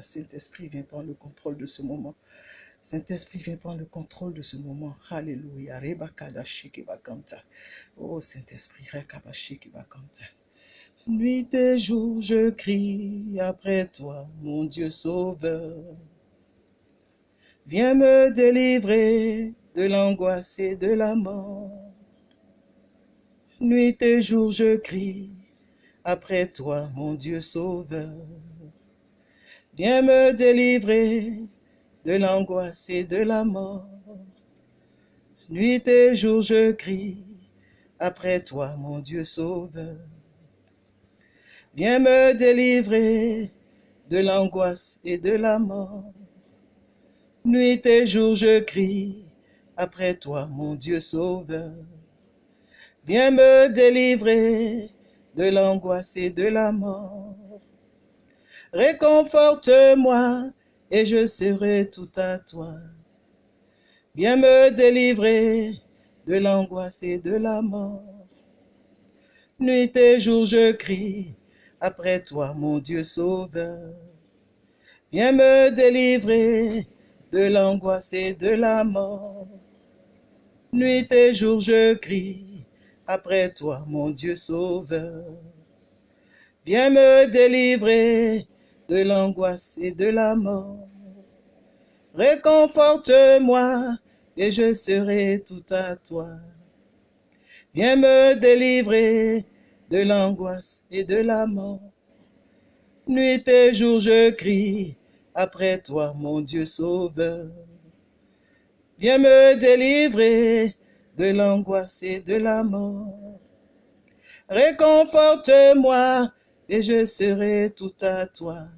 Saint-Esprit, viens prendre le contrôle de ce moment. Saint-Esprit, viens prendre le contrôle de ce moment. Alléluia. Oh Saint-Esprit, Nuit et jour, je crie après toi, mon Dieu sauveur. Viens me délivrer de l'angoisse et de la mort. Nuit et jour, je crie après toi, mon Dieu sauveur. Viens me délivrer de l'angoisse et de la mort. Nuit et jour, je crie après toi, mon Dieu sauveur. Viens me délivrer de l'angoisse et de la mort. Nuit et jour, je crie après toi, mon Dieu sauveur. Viens me délivrer de l'angoisse et de la mort. Réconforte-moi et je serai tout à toi. Viens me délivrer de l'angoisse et de la mort. Nuit et jour je crie après toi, mon Dieu sauveur. Viens me délivrer de l'angoisse et de la mort. Nuit et jour je crie après toi, mon Dieu sauveur. Viens me délivrer de l'angoisse et de la mort. Réconforte-moi et je serai tout à toi. Viens me délivrer de l'angoisse et de la mort. Nuit et jour je crie après toi, mon Dieu sauveur. Viens me délivrer de l'angoisse et de la mort. Réconforte-moi et je serai tout à toi.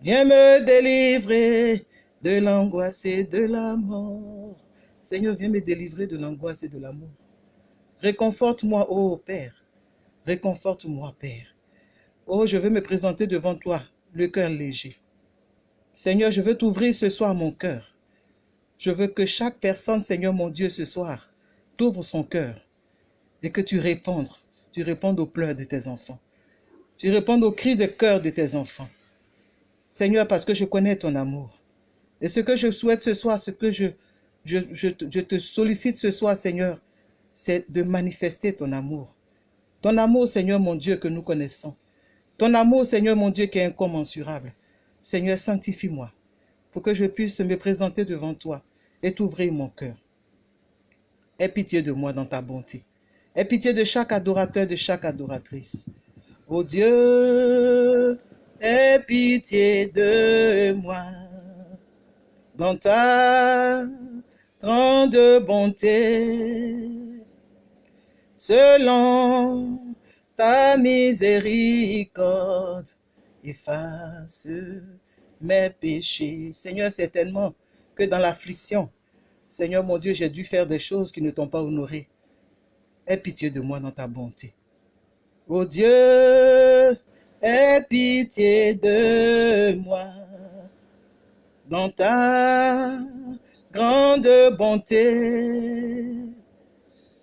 Viens me délivrer de l'angoisse et de la mort. Seigneur, viens me délivrer de l'angoisse et de la mort. Réconforte-moi, ô Père. Réconforte-moi, Père. Oh, je veux me présenter devant toi, le cœur léger. Seigneur, je veux t'ouvrir ce soir mon cœur. Je veux que chaque personne, Seigneur mon Dieu, ce soir, t'ouvre son cœur et que tu répondes, tu répondes aux pleurs de tes enfants. Tu réponds aux cris de cœur de tes enfants. Seigneur, parce que je connais ton amour. Et ce que je souhaite ce soir, ce que je, je, je, te sollicite ce soir, Seigneur, c'est de manifester ton amour. Ton amour, Seigneur mon Dieu, que nous connaissons. Ton amour, Seigneur mon Dieu, qui est incommensurable. Seigneur, sanctifie-moi pour que je puisse me présenter devant toi et t'ouvrir mon cœur. Aie pitié de moi dans ta bonté. Aie pitié de chaque adorateur, de chaque adoratrice. Oh Dieu, aie pitié de moi dans ta grande bonté, selon ta miséricorde, efface mes péchés. Seigneur, certainement que dans l'affliction, Seigneur mon Dieu, j'ai dû faire des choses qui ne t'ont pas honoré. Aie pitié de moi dans ta bonté. Oh Dieu, aie pitié de moi dans ta grande bonté,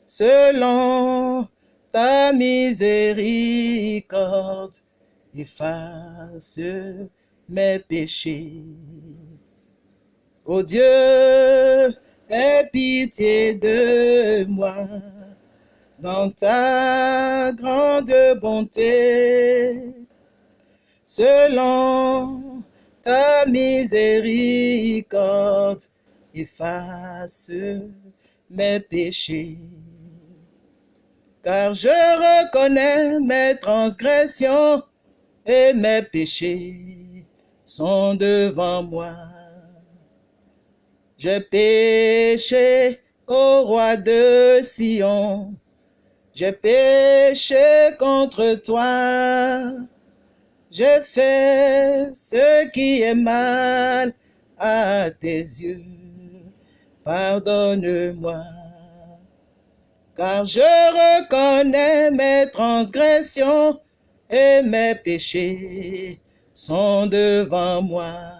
selon ta miséricorde, efface mes péchés. Oh Dieu, aie pitié de moi dans ta grande bonté, selon ta miséricorde, efface mes péchés. Car je reconnais mes transgressions et mes péchés sont devant moi. J'ai péché au roi de Sion, j'ai péché contre toi. J'ai fait ce qui est mal à tes yeux. Pardonne-moi. Car je reconnais mes transgressions et mes péchés sont devant moi.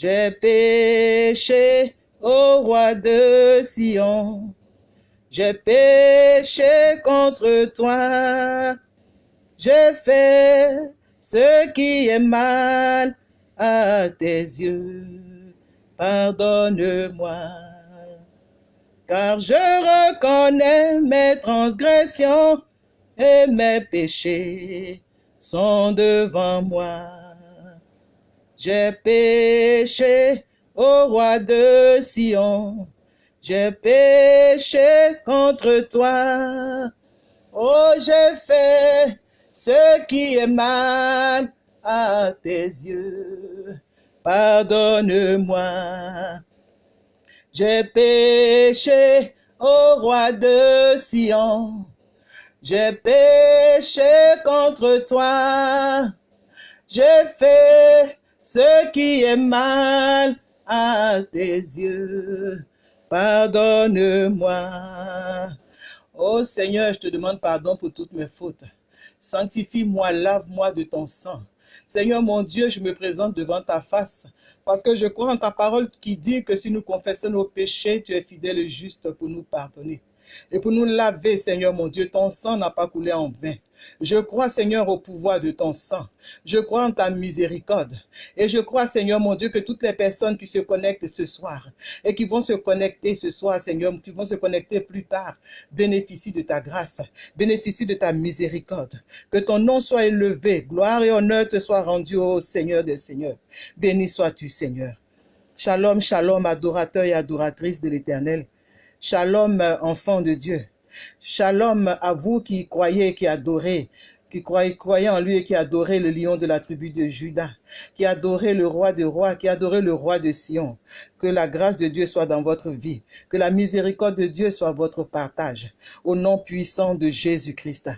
J'ai péché au roi de Sion j'ai péché contre toi, j'ai fait ce qui est mal à tes yeux. Pardonne-moi, car je reconnais mes transgressions et mes péchés sont devant moi. J'ai péché au roi de Sion, j'ai péché contre toi. Oh, j'ai fait ce qui est mal à tes yeux. Pardonne-moi. J'ai péché au roi de Sion. J'ai péché contre toi. J'ai fait ce qui est mal à tes yeux. Pardonne-moi. Oh Seigneur, je te demande pardon pour toutes mes fautes. Sanctifie-moi, lave-moi de ton sang. Seigneur mon Dieu, je me présente devant ta face parce que je crois en ta parole qui dit que si nous confessons nos péchés, tu es fidèle et juste pour nous pardonner. Et pour nous laver, Seigneur mon Dieu, ton sang n'a pas coulé en vain. Je crois, Seigneur, au pouvoir de ton sang. Je crois en ta miséricorde. Et je crois, Seigneur mon Dieu, que toutes les personnes qui se connectent ce soir et qui vont se connecter ce soir, Seigneur, qui vont se connecter plus tard, bénéficient de ta grâce, bénéficient de ta miséricorde. Que ton nom soit élevé, gloire et honneur te soient rendus au Seigneur des Seigneurs. Béni sois-tu, Seigneur. Shalom, shalom, adorateur et adoratrice de l'Éternel. Shalom, enfant de Dieu. Shalom à vous qui croyez, qui adorez, qui croyez, en lui et qui adorez le lion de la tribu de Judas, qui adorez le roi des rois, qui adorez le roi de Sion. Que la grâce de Dieu soit dans votre vie, que la miséricorde de Dieu soit votre partage, au nom puissant de Jésus-Christ.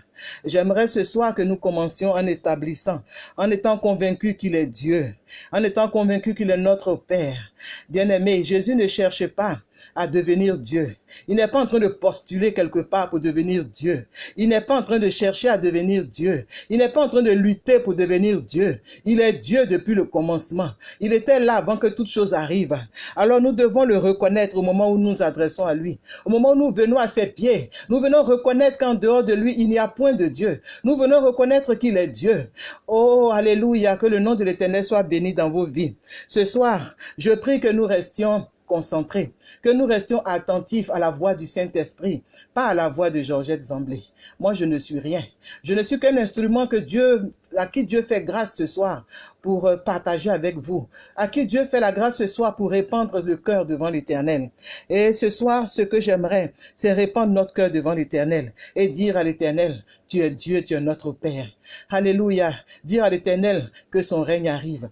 J'aimerais ce soir que nous commencions en établissant, en étant convaincus qu'il est Dieu, en étant convaincus qu'il est notre Père. Bien-aimé, Jésus ne cherche pas à devenir Dieu. Il n'est pas en train de postuler quelque part pour devenir Dieu. Il n'est pas en train de chercher à devenir Dieu. Il n'est pas en train de lutter pour devenir Dieu. Il est Dieu depuis le commencement. Il était là avant que toute chose arrive. Alors nous devons le reconnaître au moment où nous nous adressons à lui. Au moment où nous venons à ses pieds, nous venons reconnaître qu'en dehors de lui, il n'y a point de Dieu. Nous venons reconnaître qu'il est Dieu. Oh, alléluia, que le nom de l'Éternel soit béni dans vos vies. Ce soir, je prie que nous restions concentrés, que nous restions attentifs à la voix du Saint-Esprit, pas à la voix de Georgette Zamblé. Moi, je ne suis rien. Je ne suis qu'un instrument que Dieu, à qui Dieu fait grâce ce soir pour euh, partager avec vous, à qui Dieu fait la grâce ce soir pour répandre le cœur devant l'Éternel. Et ce soir, ce que j'aimerais, c'est répandre notre cœur devant l'Éternel et dire à l'Éternel, tu es Dieu, tu es notre Père. Alléluia. Dire à l'Éternel que son règne arrive.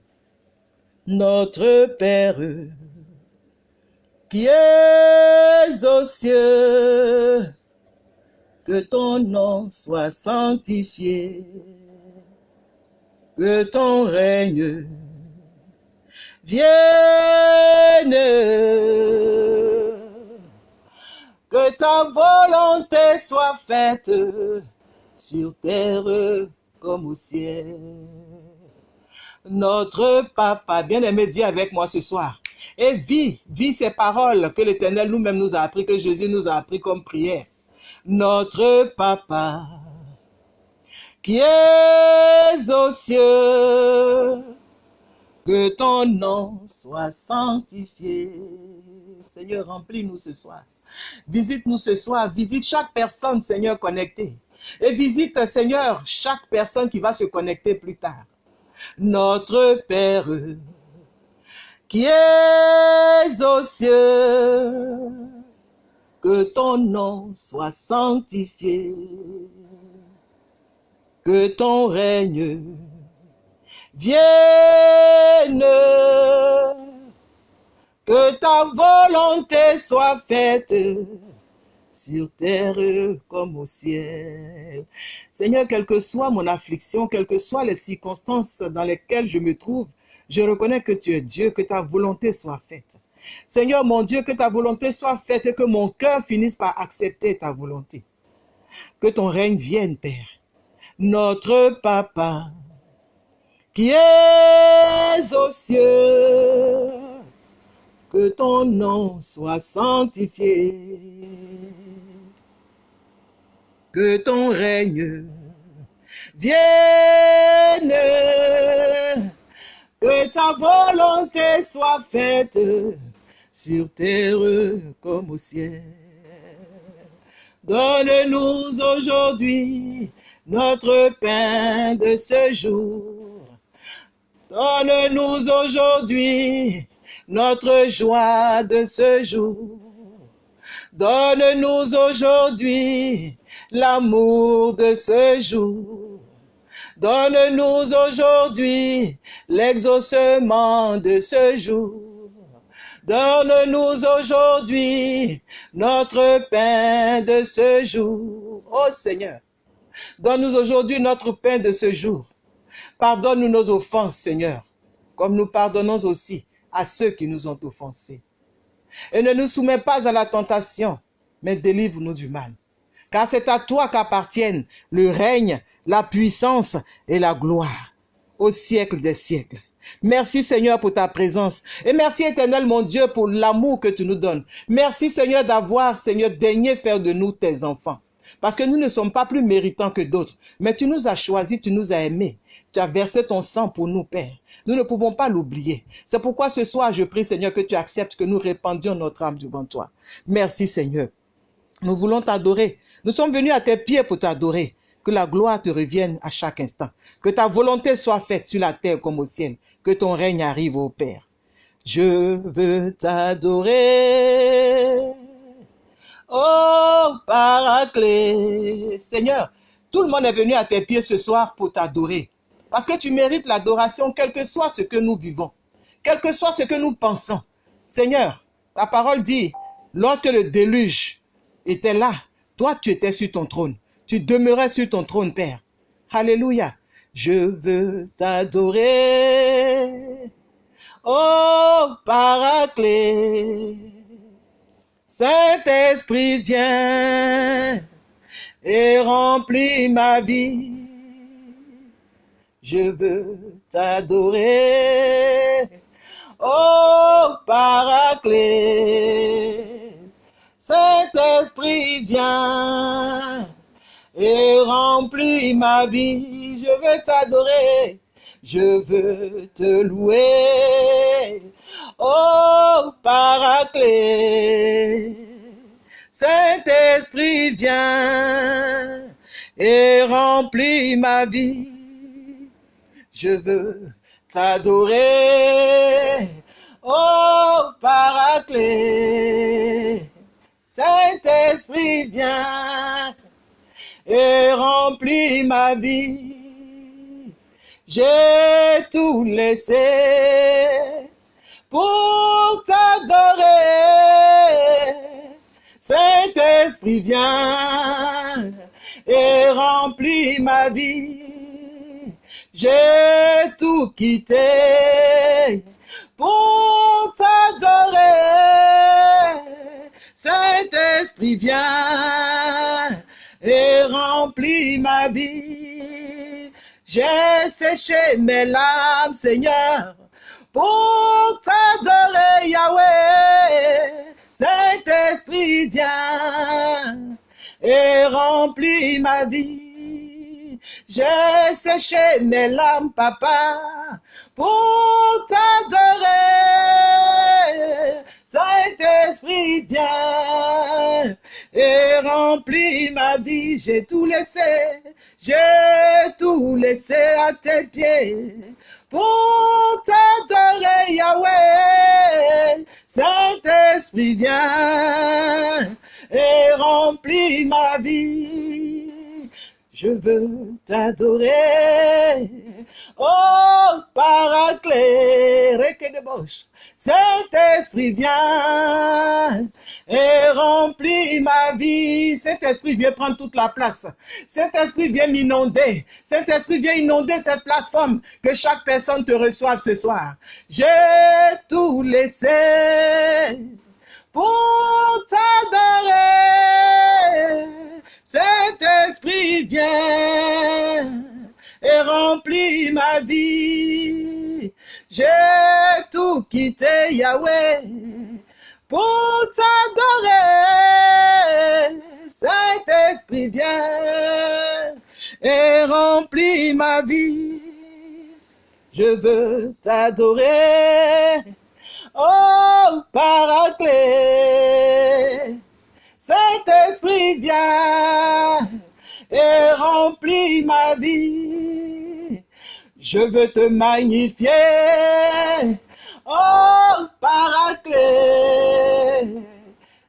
Notre Père, qui es aux cieux, que ton nom soit sanctifié, que ton règne vienne, que ta volonté soit faite sur terre comme au ciel. Notre papa, bien-aimé, dis avec moi ce soir, et vis, vis ces paroles que l'Éternel nous-mêmes nous a appris, que Jésus nous a appris comme prière. Notre Papa, qui es aux cieux, que ton nom soit sanctifié. Seigneur, remplis-nous ce soir. Visite-nous ce soir, visite chaque personne, Seigneur, connectée. Et visite, Seigneur, chaque personne qui va se connecter plus tard. Notre Père, qui es aux cieux, que ton nom soit sanctifié, que ton règne vienne, que ta volonté soit faite sur terre comme au ciel. Seigneur, quelle que soit mon affliction, quelles que soient les circonstances dans lesquelles je me trouve, je reconnais que tu es Dieu, que ta volonté soit faite. Seigneur mon Dieu, que ta volonté soit faite et que mon cœur finisse par accepter ta volonté. Que ton règne vienne, Père. Notre Papa, qui es aux cieux, que ton nom soit sanctifié, que ton règne vienne. Que ta volonté soit faite sur terre comme au ciel. Donne-nous aujourd'hui notre pain de ce jour. Donne-nous aujourd'hui notre joie de ce jour. Donne-nous aujourd'hui l'amour de ce jour. Donne-nous aujourd'hui l'exaucement de ce jour. Donne-nous aujourd'hui notre pain de ce jour. Oh Seigneur, donne-nous aujourd'hui notre pain de ce jour. Pardonne-nous nos offenses, Seigneur, comme nous pardonnons aussi à ceux qui nous ont offensés. Et ne nous soumets pas à la tentation, mais délivre-nous du mal. Car c'est à toi qu'appartiennent le règne, la puissance et la gloire au siècle des siècles. Merci Seigneur pour ta présence. Et merci éternel mon Dieu pour l'amour que tu nous donnes. Merci Seigneur d'avoir, Seigneur, daigné faire de nous tes enfants. Parce que nous ne sommes pas plus méritants que d'autres. Mais tu nous as choisis, tu nous as aimés. Tu as versé ton sang pour nous, Père. Nous ne pouvons pas l'oublier. C'est pourquoi ce soir, je prie, Seigneur, que tu acceptes que nous répandions notre âme devant toi. Merci, Seigneur. Nous voulons t'adorer. Nous sommes venus à tes pieds pour t'adorer. Que la gloire te revienne à chaque instant. Que ta volonté soit faite sur la terre comme au ciel. Que ton règne arrive au Père. Je veux t'adorer. Oh, Paraclet. Seigneur, tout le monde est venu à tes pieds ce soir pour t'adorer. Parce que tu mérites l'adoration, quel que soit ce que nous vivons, quel que soit ce que nous pensons. Seigneur, ta parole dit, lorsque le déluge était là, toi tu étais sur ton trône. Tu demeurais sur ton trône, Père. Alléluia. Je veux t'adorer. Oh, Paraclet. Saint-Esprit, viens et remplis ma vie. Je veux t'adorer. Oh, Paraclet. Saint-Esprit, viens et remplis ma vie. Je veux t'adorer. Je veux te louer. Oh, Paraclet. Saint-Esprit, viens et remplis ma vie. Je veux t'adorer. Oh, Paraclet. Saint-Esprit, viens et remplis ma vie. J'ai tout laissé pour t'adorer. Saint-Esprit, viens et remplis ma vie. J'ai tout quitté pour t'adorer. Saint-Esprit, viens et remplis ma vie. J'ai séché mes larmes, Seigneur, pour t'adorer, Yahweh. Saint-Esprit, viens et remplis ma vie. J'ai séché mes larmes, Papa, pour t'adorer. Saint-Esprit, viens et remplis ma vie. J'ai tout laissé, j'ai tout laissé à tes pieds pour t'adorer, Yahweh. Saint-Esprit, viens et remplis ma vie. Je veux t'adorer. Oh, Paraclet, de Bosch. Saint-Esprit, viens et remplis ma vie. Saint-Esprit, viens prendre toute la place. Saint-Esprit, viens m'inonder. Saint-Esprit, viens inonder cette plateforme. Que chaque personne te reçoive ce soir. J'ai tout laissé pour t'adorer. Saint-Esprit, viens et remplis ma vie. J'ai tout quitté, Yahweh, pour t'adorer. Saint-Esprit, viens et remplis ma vie. Je veux t'adorer, oh Paraclet. Saint-Esprit, viens et remplis ma vie. Je veux te magnifier, oh Paraclet.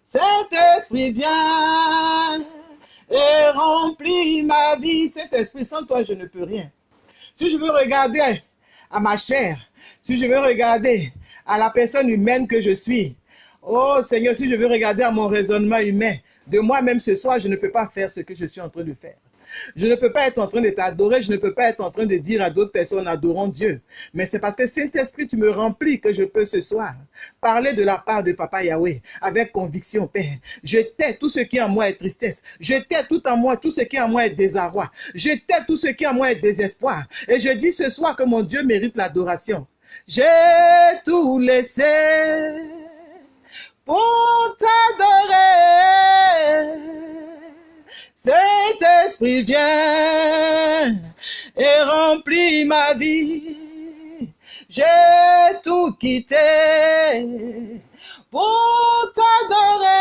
Saint-Esprit, viens et remplis ma vie. Saint-Esprit, sans toi, je ne peux rien. Si je veux regarder à ma chair, si je veux regarder à la personne humaine que je suis, oh Seigneur, si je veux regarder à mon raisonnement humain, de moi-même ce soir, je ne peux pas faire ce que je suis en train de faire. Je ne peux pas être en train de t'adorer, je ne peux pas être en train de dire à d'autres personnes adorons Dieu. Mais c'est parce que Saint-Esprit, tu me remplis que je peux ce soir parler de la part de Papa Yahweh avec conviction, Père. Je tais tout ce qui en moi est tristesse. Je tais tout en moi, tout ce qui en moi est désarroi. Je tais tout ce qui en moi est désespoir. Et je dis ce soir que mon Dieu mérite l'adoration. J'ai tout laissé pour t'adorer. Saint-Esprit, viens et remplis ma vie. J'ai tout quitté pour t'adorer.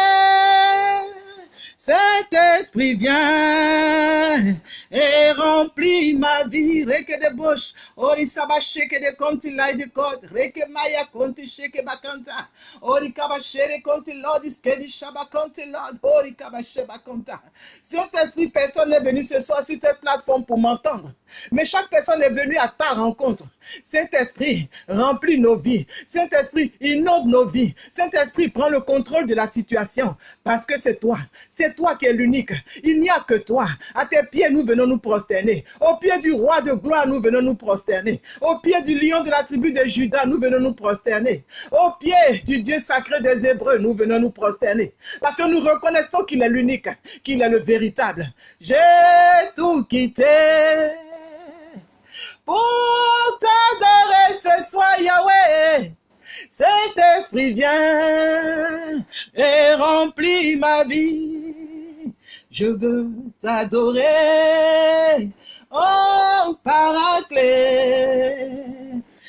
Saint-Esprit, viens et remplis ma vie. Reke de bouche, ori saba sheke de konti lai de kod, reke maya konti sheke bakanta, ori kaba shere konti lord iskedi shaba konti lord, ori kaba sheba konta. Saint-Esprit, personne n'est venu ce soir sur cette plateforme pour m'entendre, mais chaque personne est venue à ta rencontre. Saint-Esprit, remplis nos vies. Saint-Esprit, inonde nos vies. Saint-Esprit, prends le contrôle de la situation parce que c'est toi, c'est toi qui es l'unique. Il n'y a que toi. À tes pieds, nous venons nous prosterner. Au pied du roi de gloire, nous venons nous prosterner. Au pied du lion de la tribu de Judas, nous venons nous prosterner. Au pied du Dieu sacré des Hébreux, nous venons nous prosterner. Parce que nous reconnaissons qu'il est l'unique, qu'il est le véritable. J'ai tout quitté pour t'adorer ce soir, Yahweh. Saint-Esprit, viens et remplis ma vie. Je veux t'adorer, oh Paraclet.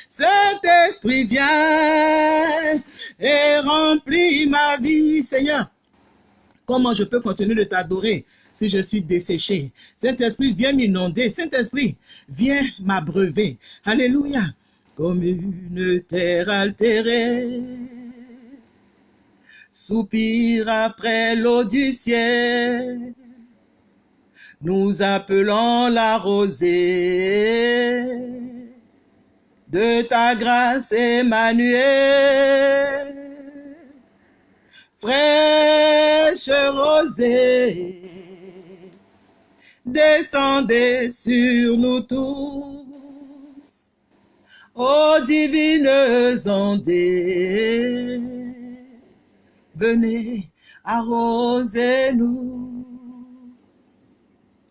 Saint-Esprit, viens et remplis ma vie, Seigneur. Comment je peux continuer de t'adorer si je suis desséché? Saint-Esprit, viens m'inonder. Saint-Esprit, viens m'abreuver. Alléluia. Comme une terre altérée, soupire après l'eau du ciel. Nous appelons la rosée de ta grâce, Emmanuel. Fraîche rosée, descendez sur nous tous. Ô divines ondées, venez arroser-nous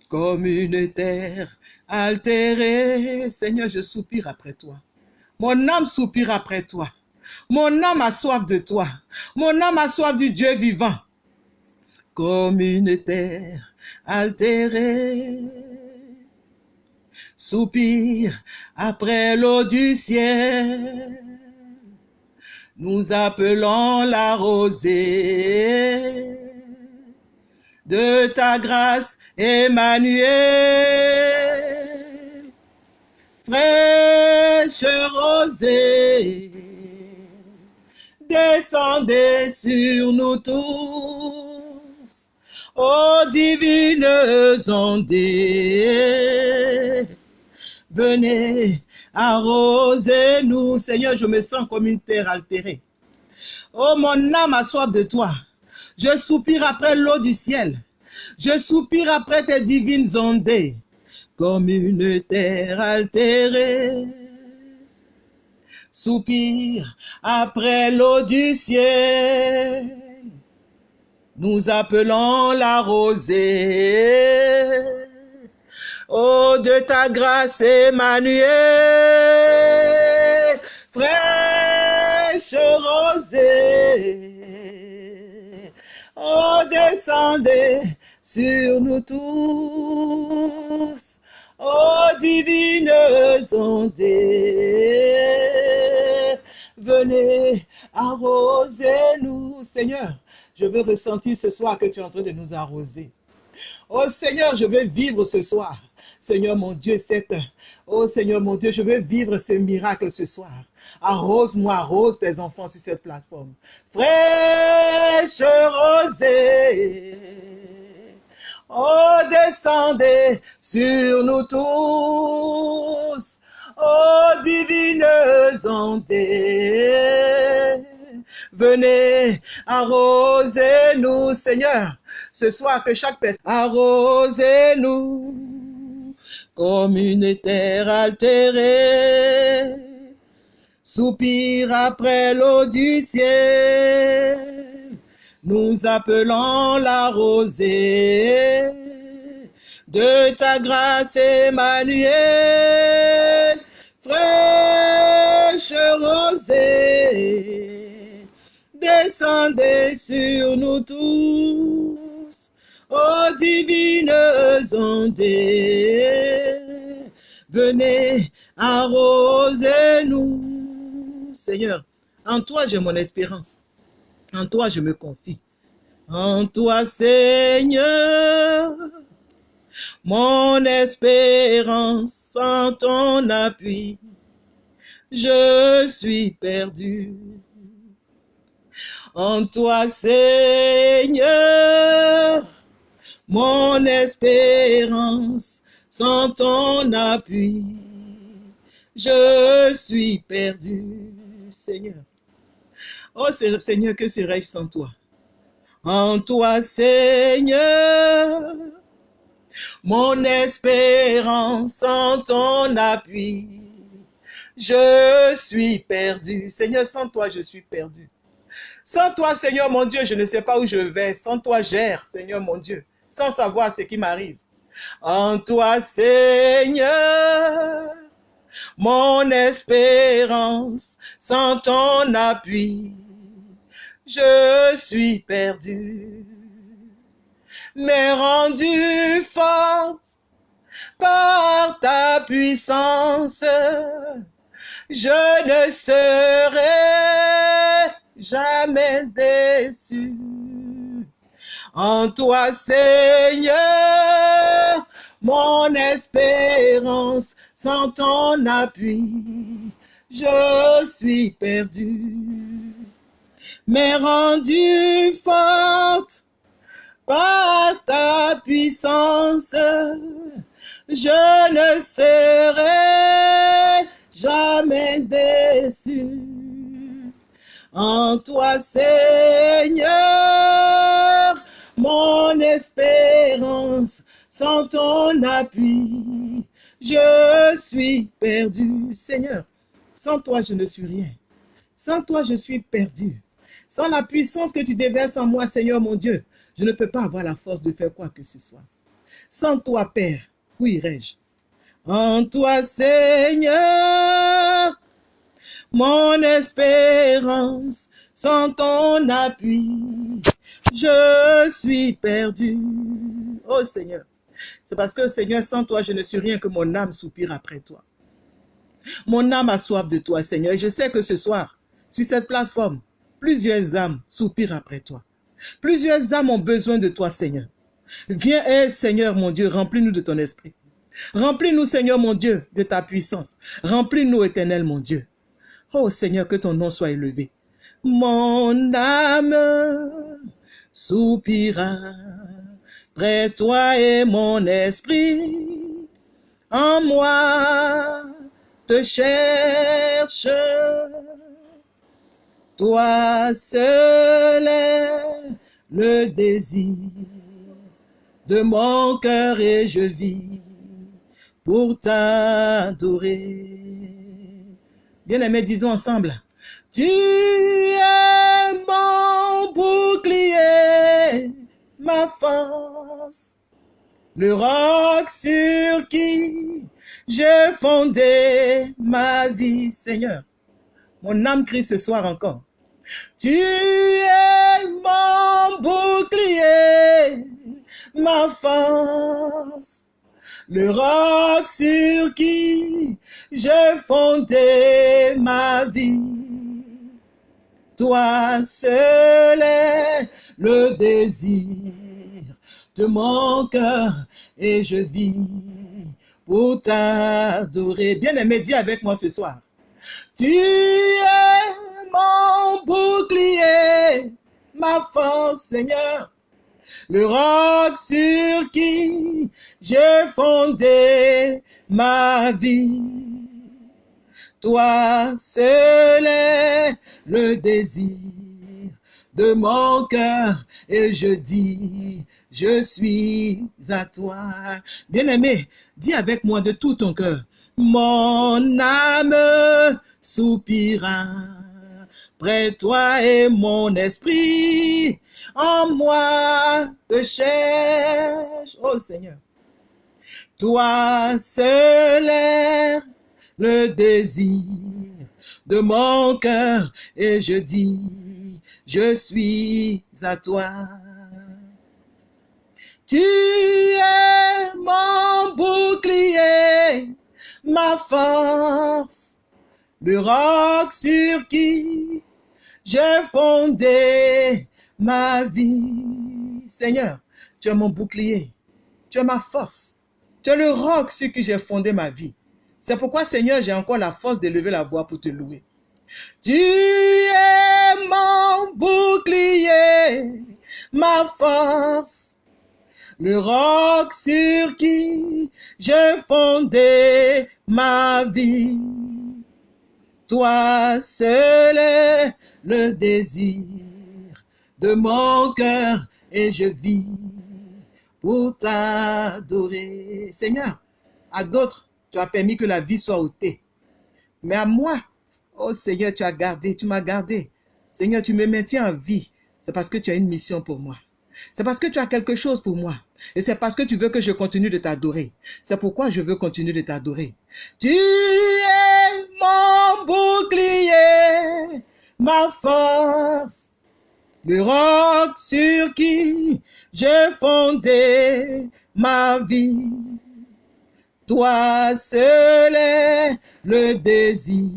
comme une terre altérée. Seigneur, je soupire après toi. Mon âme soupire après toi. Mon âme a soif de toi. Mon âme a soif du Dieu vivant. Comme une terre altérée. Soupire après l'eau du ciel. Nous appelons la rosée de ta grâce, Emmanuel. Fraîche rosée, descendez sur nous tous, ô divines ondées. Venez arroser nous, Seigneur, je me sens comme une terre altérée. Oh, mon âme a de toi. Je soupire après l'eau du ciel. Je soupire après tes divines ondées, comme une terre altérée. Soupire après l'eau du ciel. Nous appelons la rosée. Oh, de ta grâce, Emmanuel, fraîche rosée. Oh, descendez sur nous tous. Oh, divines ondées, venez arroser nous. Seigneur, je veux ressentir ce soir que tu es en train de nous arroser. Oh Seigneur, je veux vivre ce soir. Seigneur mon Dieu, cette... Oh Seigneur mon Dieu, je veux vivre ce miracle ce soir. Arrose-moi, arrose tes enfants sur cette plateforme. Fraîche rosée. Oh, descendez sur nous tous. Oh, divines ondées. Venez arroser-nous, Seigneur. Ce soir, que chaque personne arrosez-nous comme une terre altérée. Soupire après l'eau du ciel. Nous appelons la rosée de ta grâce, Emmanuel. Fraîche rosée, descendez sur nous tous, ô divines ondées. Venez arroser nous. Seigneur, en toi j'ai mon espérance. En toi je me confie. En toi, Seigneur, mon espérance, en ton appui, je suis perdu. En toi, Seigneur, mon espérance, sans ton appui, je suis perdu, Seigneur. Oh Seigneur, que serais-je sans toi? En toi, Seigneur, mon espérance en ton appui. Je suis perdu. Seigneur, sans toi, je suis perdu. Sans toi, Seigneur mon Dieu, je ne sais pas où je vais. Sans toi, gère, Seigneur mon Dieu, sans savoir ce qui m'arrive. En toi, Seigneur, mon espérance, sans ton appui, je suis perdu. Mais rendu forte par ta puissance, je ne serai jamais déçu. En toi, Seigneur, mon espérance, sans ton appui, je suis perdu. Mais rendu forte par ta puissance, je ne serai jamais déçu. En toi, Seigneur, mon espérance, sans ton appui, je suis perdu. Seigneur, sans toi, je ne suis rien. Sans toi, je suis perdu. Sans la puissance que tu déverses en moi, Seigneur mon Dieu, je ne peux pas avoir la force de faire quoi que ce soit. Sans toi, Père, où irais-je En toi, Seigneur, mon espérance, sans ton appui, je suis perdu. Oh Seigneur, c'est parce que Seigneur, sans toi, je ne suis rien que mon âme soupire après toi. Mon âme a soif de toi, Seigneur. Et je sais que ce soir, sur cette plateforme, plusieurs âmes soupirent après toi. Plusieurs âmes ont besoin de toi, Seigneur. Viens, eh, Seigneur mon Dieu, remplis-nous de ton esprit. Remplis-nous, Seigneur mon Dieu, de ta puissance. Remplis-nous, éternel mon Dieu. Oh Seigneur, que ton nom soit élevé. Mon âme soupira près toi et mon esprit en moi te cherche. Toi seul est le désir de mon cœur et je vis pour t'adorer. Bien-aimés, disons ensemble. Tu es mon bouclier, ma force, le roc sur qui j'ai fondé ma vie, Seigneur. Mon âme crie ce soir encore. Tu es mon bouclier, ma force, le roc sur qui j'ai fondé ma vie. Toi seul est le désir de mon cœur et je vis pour t'adorer. Bien-aimé, dis avec moi ce soir. Tu es mon bouclier, ma force, Seigneur. Le roc sur qui j'ai fondé ma vie. Toi seul est le désir de mon cœur et je dis, je suis à toi. Bien-aimé, dis avec moi de tout ton cœur, mon âme soupira près toi et mon esprit en moi te cherche, oh Seigneur. Toi seul est le désir de mon cœur et je dis, je suis à toi. Tu es mon bouclier, ma force, le roc sur qui j'ai fondé ma vie. Seigneur, tu es mon bouclier, tu es ma force, tu es le roc sur qui j'ai fondé ma vie. C'est pourquoi, Seigneur, j'ai encore la force de lever la voix pour te louer. Tu es mon bouclier, ma force, le roc sur qui j'ai fondé ma vie. Toi seul le désir de mon cœur et je vis pour t'adorer. Seigneur, à d'autres, tu as permis que la vie soit ôtée. Mais à moi, oh Seigneur, tu as gardé, tu m'as gardé. Seigneur, tu me maintiens en vie. C'est parce que tu as une mission pour moi. C'est parce que tu as quelque chose pour moi. Et c'est parce que tu veux que je continue de t'adorer. C'est pourquoi je veux continuer de t'adorer. Tu mon bouclier, ma force, le roc sur qui j'ai fondé ma vie. Toi seul est le désir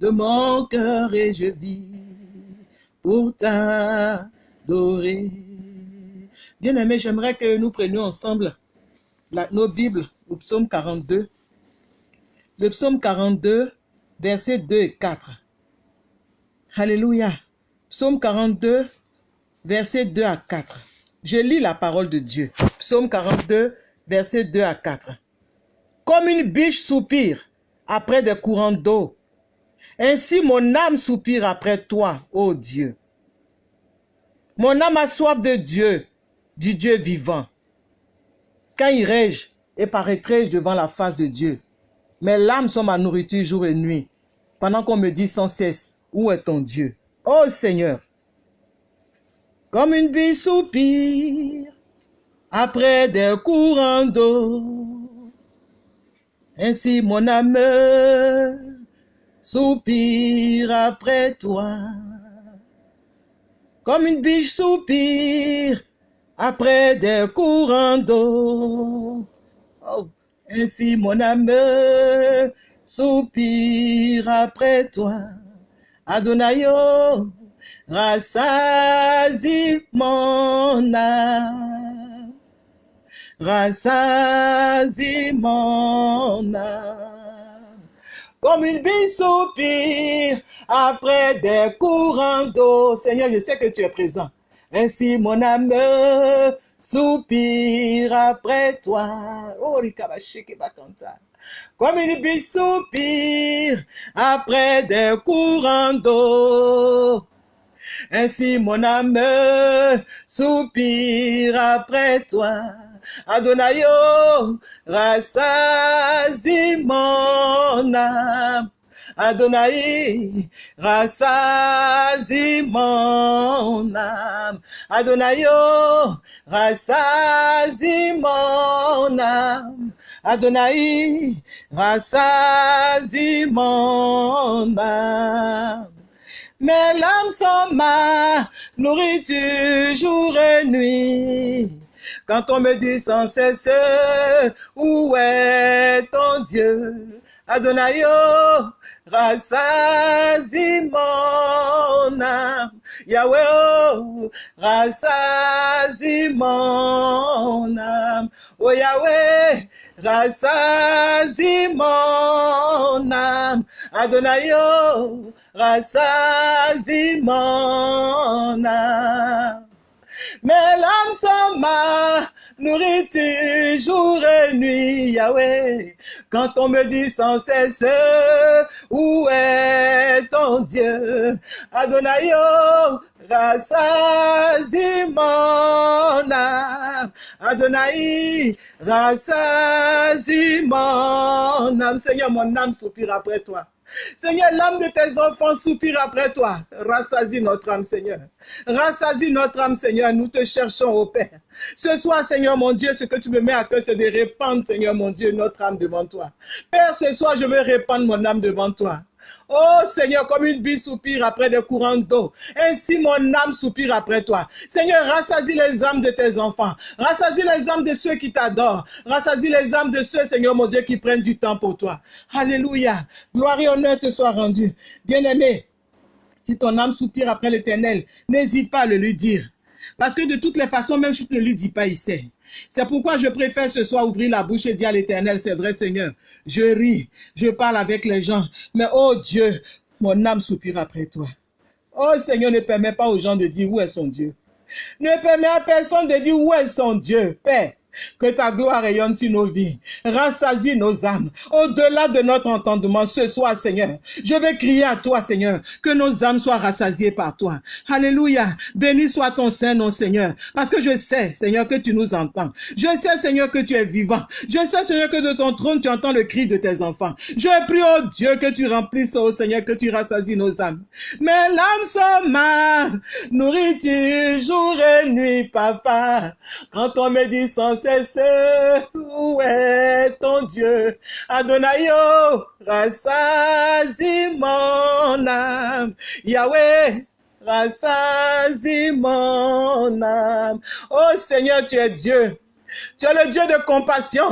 de mon cœur et je vis pour t'adorer. Bien-aimé, j'aimerais que nous prenions ensemble nos Bibles au psaume 42. Le psaume 42, versets 2 et 4. Alléluia. Psaume 42, versets 2 à 4. Je lis la parole de Dieu. Psaume 42, versets 2 à 4. Comme une biche soupire après des courants d'eau, ainsi mon âme soupire après toi, ô Dieu. Mon âme a soif de Dieu, du Dieu vivant. Quand irai-je et paraîtrai-je devant la face de Dieu? Mes larmes sont ma nourriture jour et nuit, pendant qu'on me dit sans cesse, où est ton Dieu? Ô Seigneur, comme une biche soupire après des courants d'eau, ainsi mon âme soupire après toi, comme une biche soupire après des courants d'eau. Oh, ainsi mon âme soupire après toi. Adonayo, rassasie mon âme. Rassasie mon âme. Comme une bille soupire après des courants d'eau. Seigneur, je sais que tu es présent. Ainsi mon âme soupire après toi. Oh, Comme une bille soupire après des courants d'eau. Ainsi mon âme soupire après toi. Adonayo, rassasie mon âme. Adonai, rassasie mon âme. Adonayo, rassasie mon âme. Adonai, rassasie mon âme. Mes larmes sont ma nourriture jour et nuit. Quand on me dit sans cesse, où est ton Dieu? Adonai, oh, rassasie mon âme. Yahweh, oh, rassasie mon âme. Oh Yahweh, rassasie mon âme. Adonai, oh, mon âme. Mes larmes sont ma nourriture jour et nuit, Yahweh. Quand on me dit sans cesse, où est ton Dieu? Adonai, oh, rassasie mon âme. Adonai, rassasie mon âme. Seigneur, mon âme soupire après toi. Seigneur, l'âme de tes enfants soupire après toi. Rassasie notre âme, Seigneur. Rassasie notre âme, Seigneur. Nous te cherchons au Père. Ce soir, Seigneur mon Dieu, ce que tu me mets à cœur, c'est de répandre, Seigneur mon Dieu, notre âme devant toi. Père, ce soir, je veux répandre mon âme devant toi. Oh Seigneur, comme une bille soupire après des courants d'eau, ainsi mon âme soupire après toi. Seigneur, rassasie les âmes de tes enfants. Rassasie les âmes de ceux qui t'adorent. Rassasie les âmes de ceux, Seigneur mon Dieu, qui prennent du temps pour toi. Alléluia. Gloire et honneur te soit rendu. Bien-aimé, si ton âme soupire après l'éternel, n'hésite pas à le lui dire. Parce que de toutes les façons, même si tu ne lui dis pas, il sait. C'est pourquoi je préfère ce soir ouvrir la bouche et dire à l'éternel, c'est vrai Seigneur, je ris, je parle avec les gens, mais oh Dieu, mon âme soupire après toi. Oh Seigneur, ne permet pas aux gens de dire où est son Dieu. Ne permet à personne de dire où est son Dieu, Père. Que ta gloire rayonne sur nos vies. Rassasie nos âmes. Au-delà de notre entendement, ce soir, Seigneur, je vais crier à toi, Seigneur, que nos âmes soient rassasiées par toi. Alléluia. Béni soit ton Saint nom, Seigneur. Parce que je sais, Seigneur, que tu nous entends. Je sais, Seigneur, que tu es vivant. Je sais, Seigneur, que de ton trône, tu entends le cri de tes enfants. Je prie, oh Dieu, que tu remplisses, oh Seigneur, que tu rassasies nos âmes. Mes l'âme sont ma nourriture jour et nuit, papa? Quand on me dit sans cesse, où est ton Dieu? Adonaïo, rassasie mon âme. Yahweh, rassasie mon âme. Oh Seigneur, tu es Dieu. Tu es le Dieu de compassion.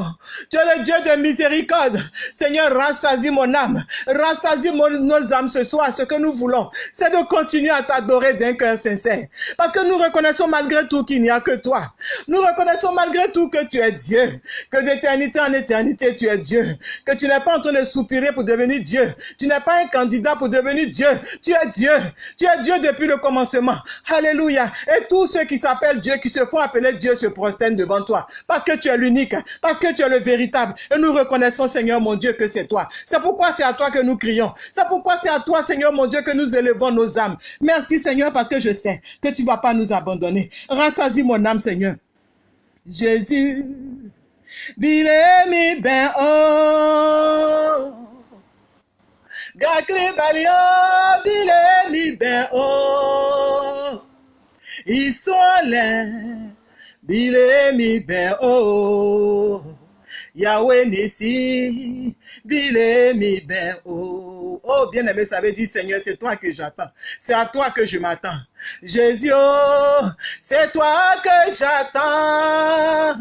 Tu es le Dieu de miséricorde. Seigneur, rassasie mon âme. Rassasie nos âmes ce soir. Ce que nous voulons, c'est de continuer à t'adorer d'un cœur sincère. Parce que nous reconnaissons malgré tout qu'il n'y a que toi. Nous reconnaissons malgré tout que tu es Dieu. Que d'éternité en éternité, tu es Dieu. Que tu n'es pas en train de soupirer pour devenir Dieu. Tu n'es pas un candidat pour devenir Dieu. Tu es Dieu. Tu es Dieu depuis le commencement. Alléluia. Et tous ceux qui s'appellent Dieu, qui se font appeler Dieu, se prosternent devant toi parce que tu es l'unique, parce que tu es le véritable. Et nous reconnaissons, Seigneur mon Dieu, que c'est toi. C'est pourquoi c'est à toi que nous crions. C'est pourquoi c'est à toi, Seigneur mon Dieu, que nous élevons nos âmes. Merci, Seigneur, parce que je sais que tu ne vas pas nous abandonner. Rassasie mon âme, Seigneur. Jésus, bile mi ben oh. Balio, bile mi ben oh. Ils sont là bile mi ben oh Yahweh Nissi, bile mi ben oh. Oh, bien aimé, ça veut dire Seigneur, c'est toi que j'attends. C'est à toi que je m'attends. Jésus, oh, c'est toi que j'attends.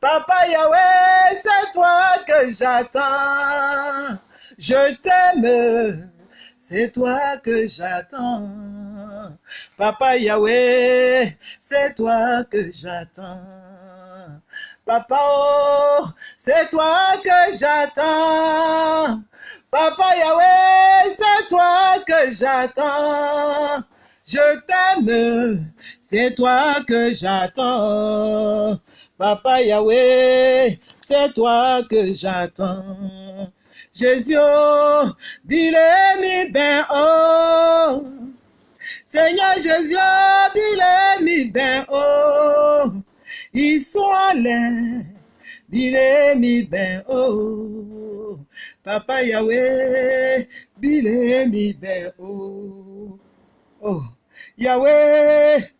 Papa Yahweh, c'est toi que j'attends. Je t'aime. C'est toi que j'attends. Papa Yahweh, c'est toi que j'attends. Papa, oh, c'est toi que j'attends. Papa Yahweh, c'est toi que j'attends. Je t'aime, c'est toi que j'attends. Papa Yahweh, c'est toi que j'attends. Jésus, bile mi ben oh. Seigneur Jésus, bile mi ben oh. Ils sont là, bile mi ben oh. Papa Yahweh, bile mi ben oh. Oh, Yahweh,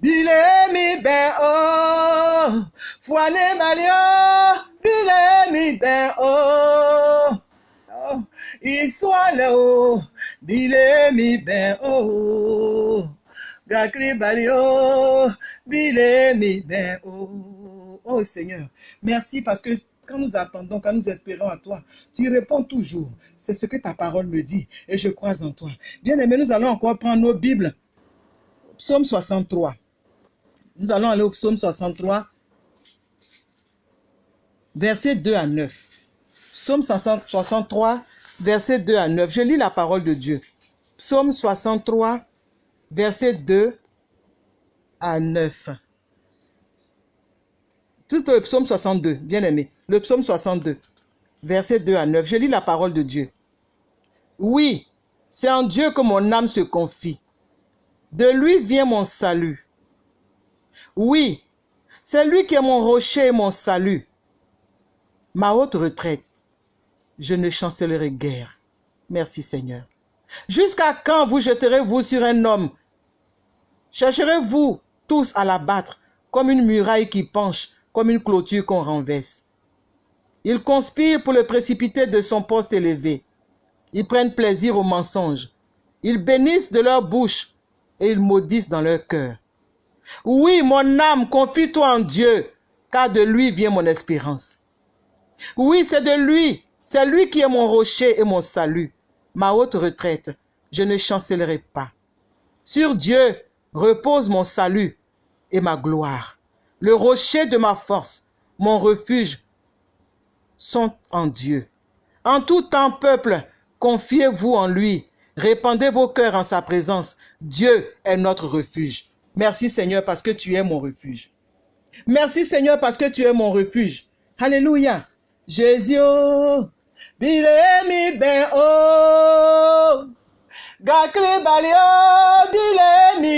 bile mi ben oh. Fouane malio, bile mi ben oh. Soit là-haut, bile mi ben oh, gakri balio, bile mi ben oh. Oh Seigneur, merci parce que quand nous attendons, quand nous espérons à toi, tu réponds toujours. C'est ce que ta parole me dit et je crois en toi. Bien aimé, nous allons encore prendre nos Bibles. Psaume 63. Nous allons aller au psaume 63, versets 2 à 9. Psaume 63, versets 2 à 9. Je lis la parole de Dieu. Psaume 63, versets 2 à 9. Plutôt le psaume 62, bien aimé. Le psaume 62, versets 2 à 9. Je lis la parole de Dieu. Oui, c'est en Dieu que mon âme se confie. De lui vient mon salut. Oui, c'est lui qui est mon rocher et mon salut. Ma haute retraite, je ne chancellerai guère. Merci Seigneur. Jusqu'à quand vous jeterez-vous sur un homme? Chercherez-vous tous à l'abattre comme une muraille qui penche, comme une clôture qu'on renverse? Ils conspirent pour le précipiter de son poste élevé. Ils prennent plaisir au mensonge. Ils bénissent de leur bouche et ils maudissent dans leur cœur. Oui, mon âme, confie-toi en Dieu, car de lui vient mon espérance. Oui, c'est de lui, c'est lui qui est mon rocher et mon salut, ma haute retraite. Je ne chancellerai pas. Sur Dieu repose mon salut et ma gloire. Le rocher de ma force, mon refuge, sont en Dieu. En tout temps, peuple, confiez-vous en lui. Répandez vos cœurs en sa présence. Dieu est notre refuge. Merci Seigneur parce que tu es mon refuge. Merci Seigneur parce que tu es mon refuge. Alléluia. Jésus, bile mi oh. Gakri balio, bile mi.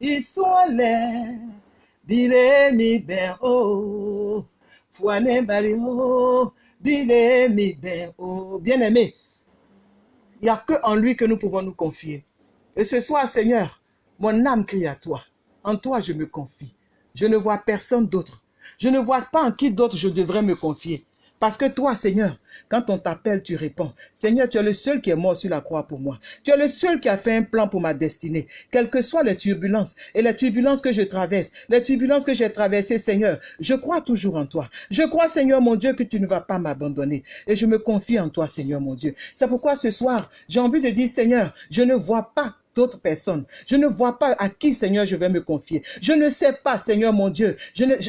Iswale, bile mi balio, bile mi oh. Bien-aimé, il n'y a que en lui que nous pouvons nous confier. Et ce soir, Seigneur, mon âme crie à toi. En toi, je me confie. Je ne vois personne d'autre. Je ne vois pas en qui d'autre je devrais me confier. Parce que toi, Seigneur, quand on t'appelle, tu réponds. Seigneur, tu es le seul qui est mort sur la croix pour moi. Tu es le seul qui a fait un plan pour ma destinée. Quelles que soient les turbulences et les turbulences que je traverse, les turbulences que j'ai traversées, Seigneur, je crois toujours en toi. Je crois, Seigneur mon Dieu, que tu ne vas pas m'abandonner. Et je me confie en toi, Seigneur mon Dieu. C'est pourquoi ce soir, j'ai envie de dire, Seigneur, je ne vois pas d'autres personnes. Je ne vois pas à qui, Seigneur, je vais me confier. Je ne sais pas, Seigneur mon Dieu.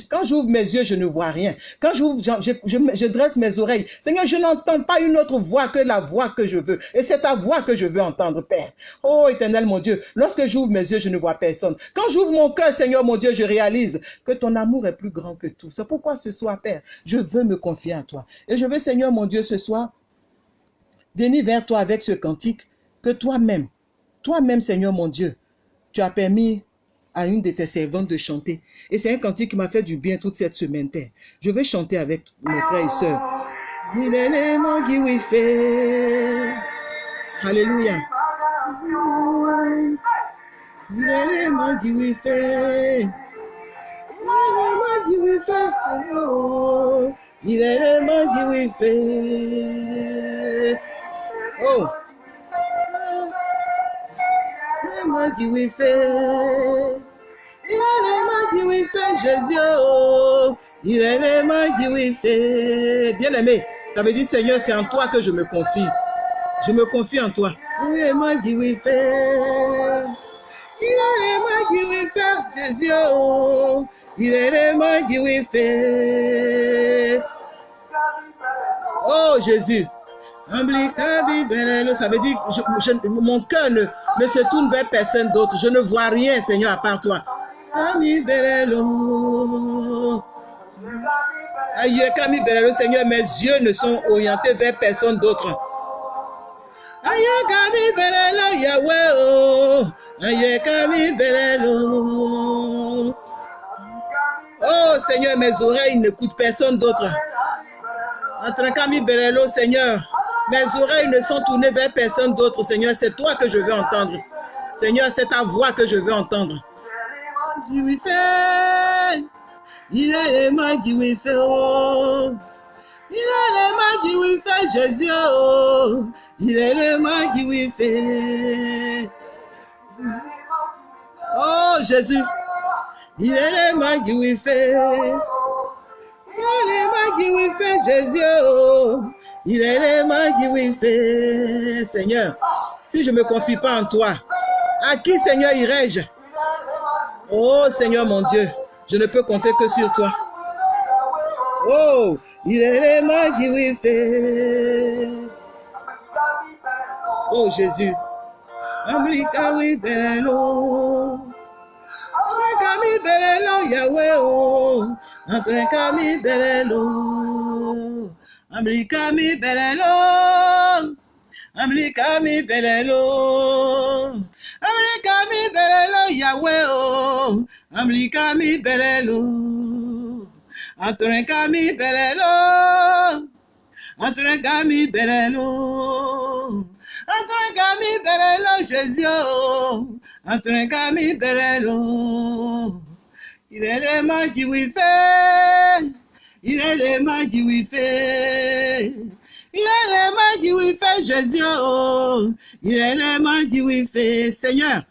Quand j'ouvre mes yeux, je ne vois rien. Quand j'ouvre, je, je, je, dresse mes oreilles. Seigneur, je n'entends pas une autre voix que la voix que je veux. Et c'est ta voix que je veux entendre, Père. Oh, éternel mon Dieu, lorsque j'ouvre mes yeux, je ne vois personne. Quand j'ouvre mon cœur, Seigneur mon Dieu, je réalise que ton amour est plus grand que tout. C'est pourquoi ce soir, Père, je veux me confier à toi. Et je veux, Seigneur mon Dieu, ce soir, venir vers toi avec ce cantique que toi-même, toi-même, Seigneur mon Dieu, tu as permis à une de tes servantes de chanter. Et c'est un cantique qui m'a fait du bien toute cette semaine, Père. Je vais chanter avec mes frères et sœurs. Alléluia. Oh. M'a dit oui fait. Il m'a dit oui fait Jésus. Il m'a dit oui fait. Bien aimé, ça veut dire Seigneur, c'est en toi que je me confie. Je me confie en toi. Il m'a dit oui fait. Il m'a dit oui fait Jésus. Il m'a dit oui fait. Oh Jésus. Ça veut dire que mon cœur ne, ne, se tourne vers personne d'autre. Je ne vois rien, Seigneur, à part toi. Aïe, Kami Seigneur, mes yeux ne sont orientés vers personne d'autre. Aïe, Kami Yahweh, oh. Aïe, Kami. Oh, Seigneur, mes oreilles n'écoutent personne d'autre. Entre Kami Belelo, Seigneur. Mes oreilles ne sont tournées vers personne d'autre, Seigneur. C'est toi que je veux entendre. Seigneur, c'est ta voix que je veux entendre. Il est les mains qui fait. Il est les mains qui oui fait Jésus. Oh, il est l'élément qui oui fait. Oh Jésus, il est l'élément qui oui fait. Il est l'élément qui oui fait Jésus. Il est l'élément qui oui fait. Seigneur, si je ne me confie pas en toi, à qui Seigneur irai-je? Oh Seigneur mon Dieu, je ne peux compter que sur toi. Oh, il est l'élément qui oui fait. Oh Jésus. Yahweh oh. Amrika mi belelo. Amrika mi belelo. Amrika mi belelo. Belelo Yahweh oh. Amrika mi belelo. Amrika mi belelo. Amrika mi belelo. Entre mi berelo Jésus, entre mi berelo. Il est le qui il est le mains qui oui fait. Il est le mains qui oui fait Jésus, il est le mains qui oui fait. Seigneur,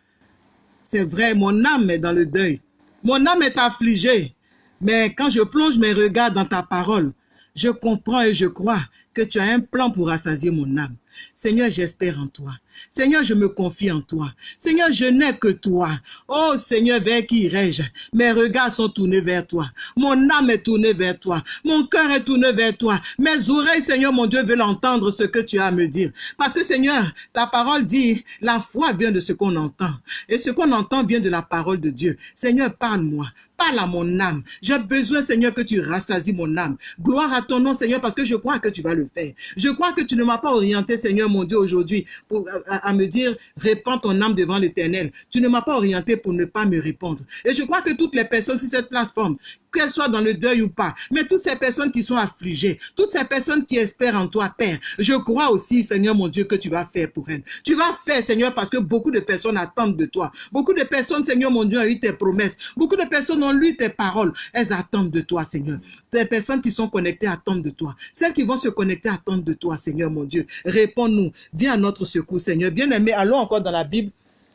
c'est vrai, mon âme est dans le deuil. Mon âme est affligée. Mais quand je plonge mes regards dans ta parole, je comprends et je crois que tu as un plan pour rassasier mon âme. Seigneur, j'espère en toi. Seigneur, je me confie en toi. Seigneur, je n'ai que toi. Oh Seigneur, vers qui irai-je? Mes regards sont tournés vers toi. Mon âme est tournée vers toi. Mon cœur est tourné vers toi. Mes oreilles, Seigneur, mon Dieu, veulent entendre ce que tu as à me dire. Parce que Seigneur, ta parole dit, la foi vient de ce qu'on entend. Et ce qu'on entend vient de la parole de Dieu. Seigneur, parle-moi. Parle à mon âme. J'ai besoin, Seigneur, que tu rassasies mon âme. Gloire à ton nom, Seigneur, parce que je crois que tu vas le faire. Je crois que tu ne m'as pas orienté, Seigneur, mon Dieu, aujourd'hui, pour à, me dire, répands ton âme devant l'éternel. Tu ne m'as pas orienté pour ne pas me répondre. Et je crois que toutes les personnes sur cette plateforme, qu'elles soient dans le deuil ou pas, mais toutes ces personnes qui sont affligées, toutes ces personnes qui espèrent en toi, Père, je crois aussi, Seigneur mon Dieu, que tu vas faire pour elles. Tu vas faire, Seigneur, parce que beaucoup de personnes attendent de toi. Beaucoup de personnes, Seigneur mon Dieu, ont eu tes promesses. Beaucoup de personnes ont lu tes paroles. Elles attendent de toi, Seigneur. Les personnes qui sont connectées attendent de toi. Celles qui vont se connecter attendent de toi, Seigneur mon Dieu. Réponds-nous. Viens à notre secours, Seigneur. Bien-aimé, allons encore dans la Bible,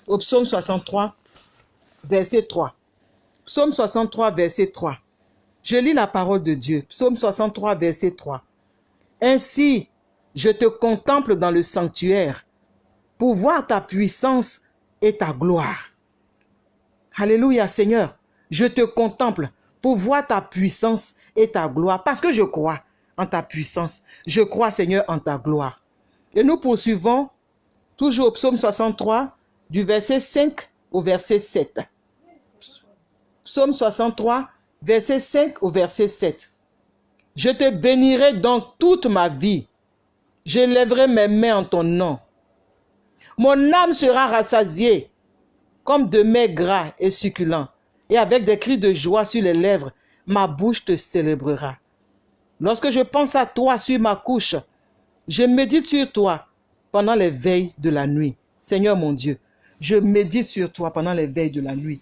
au psaume 63, verset 3. Psaume 63, verset 3. Je lis la parole de Dieu. Psaume 63, verset 3. Ainsi, je te contemple dans le sanctuaire pour voir ta puissance et ta gloire. Alléluia, Seigneur. Je te contemple pour voir ta puissance et ta gloire parce que je crois en ta puissance. Je crois, Seigneur, en ta gloire. Et nous poursuivons toujours au psaume 63, du verset 5 au verset 7. Psaume 63, verset 5 au verset 7. Je te bénirai donc toute ma vie. Je lèverai mes mains en ton nom. Mon âme sera rassasiée comme de mets gras et succulents. Et avec des cris de joie sur les lèvres, ma bouche te célébrera. Lorsque je pense à toi sur ma couche, je médite sur toi pendant les veilles de la nuit. Seigneur mon Dieu, je médite sur toi pendant les veilles de la nuit.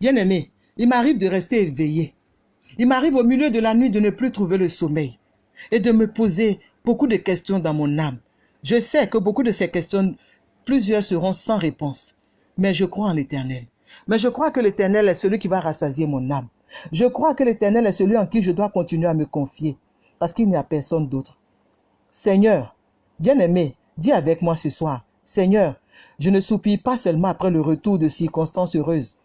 Bien-aimé, il m'arrive de rester éveillé. Il m'arrive au milieu de la nuit de ne plus trouver le sommeil et de me poser beaucoup de questions dans mon âme. Je sais que beaucoup de ces questions, plusieurs seront sans réponse, mais je crois en l'Éternel. Mais je crois que l'Éternel est celui qui va rassasier mon âme. Je crois que l'Éternel est celui en qui je dois continuer à me confier, parce qu'il n'y a personne d'autre. Seigneur, bien-aimé, dis avec moi ce soir, Seigneur, je ne soupire pas seulement après le retour de circonstances heureuses.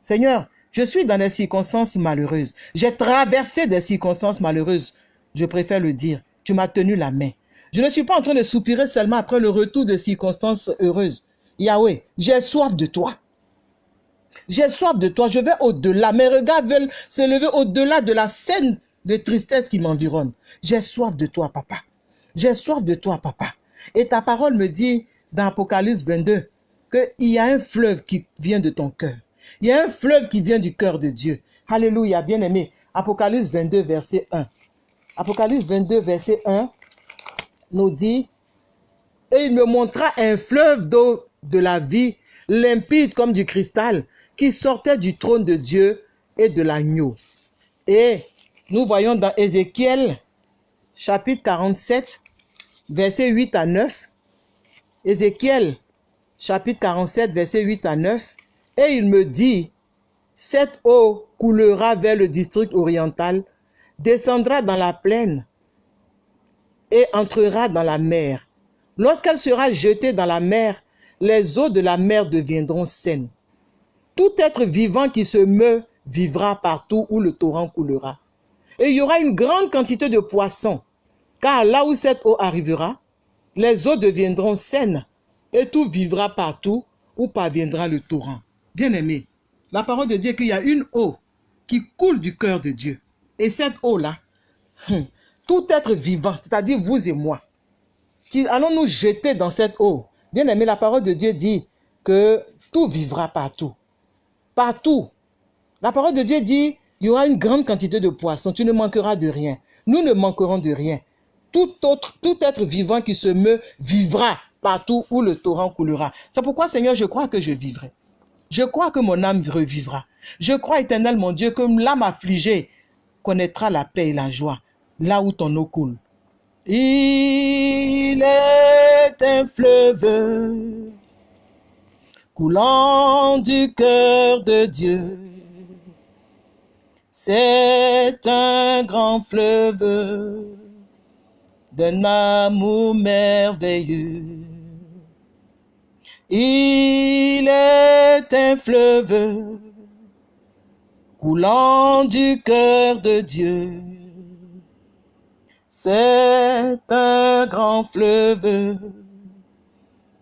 Seigneur, je suis dans des circonstances malheureuses. J'ai traversé des circonstances malheureuses. Je préfère le dire. Tu m'as tenu la main. Je ne suis pas en train de soupirer seulement après le retour de circonstances heureuses. Yahweh, j'ai soif de toi. J'ai soif de toi. Je vais au-delà. Mes regards veulent s'élever au-delà de la scène de tristesse qui m'environne. J'ai soif de toi, papa. J'ai soif de toi, papa. Et ta parole me dit dans Apocalypse 22 qu'il y a un fleuve qui vient de ton cœur. Il y a un fleuve qui vient du cœur de Dieu. Alléluia, bien aimé. Apocalypse 22, verset 1. Apocalypse 22, verset 1 nous dit, et il me montra un fleuve d'eau de la vie, limpide comme du cristal, qui sortait du trône de Dieu et de l'agneau. Et nous voyons dans Ézéchiel, chapitre 47, versets 8 à 9. Ézéchiel, chapitre 47, versets 8 à 9. Et il me dit, cette eau coulera vers le district oriental, descendra dans la plaine et entrera dans la mer. Lorsqu'elle sera jetée dans la mer, les eaux de la mer deviendront saines. Tout être vivant qui se meut vivra partout où le torrent coulera. Et il y aura une grande quantité de poissons, car là où cette eau arrivera, les eaux deviendront saines et tout vivra partout où parviendra le torrent. Bien-aimé, la parole de Dieu qu'il y a une eau qui coule du cœur de Dieu. Et cette eau-là, hum, tout être vivant, c'est-à-dire vous et moi, qui allons nous jeter dans cette eau. Bien-aimé, la parole de Dieu dit que tout vivra partout. Partout. La parole de Dieu dit, il y aura une grande quantité de poissons, tu ne manqueras de rien. Nous ne manquerons de rien. Tout autre, tout être vivant qui se meut vivra partout où le torrent coulera. C'est pourquoi, Seigneur, je crois que je vivrai. Je crois que mon âme revivra. Je crois, éternel mon Dieu, que l'âme affligée connaîtra la paix et la joie là où ton eau coule. Il est un fleuve coulant du cœur de Dieu. C'est un grand fleuve d'un amour merveilleux. Il est un fleuve coulant du cœur de Dieu. C'est un grand fleuve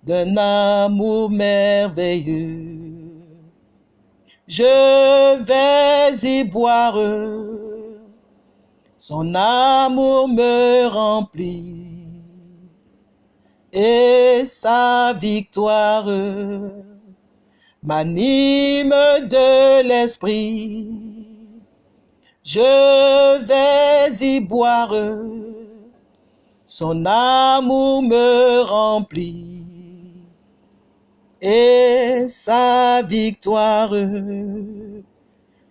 d'un amour merveilleux. Je vais y boire, son amour me remplit et sa victoire m'anime de l'esprit. Je vais y boire, son amour me remplit et sa victoire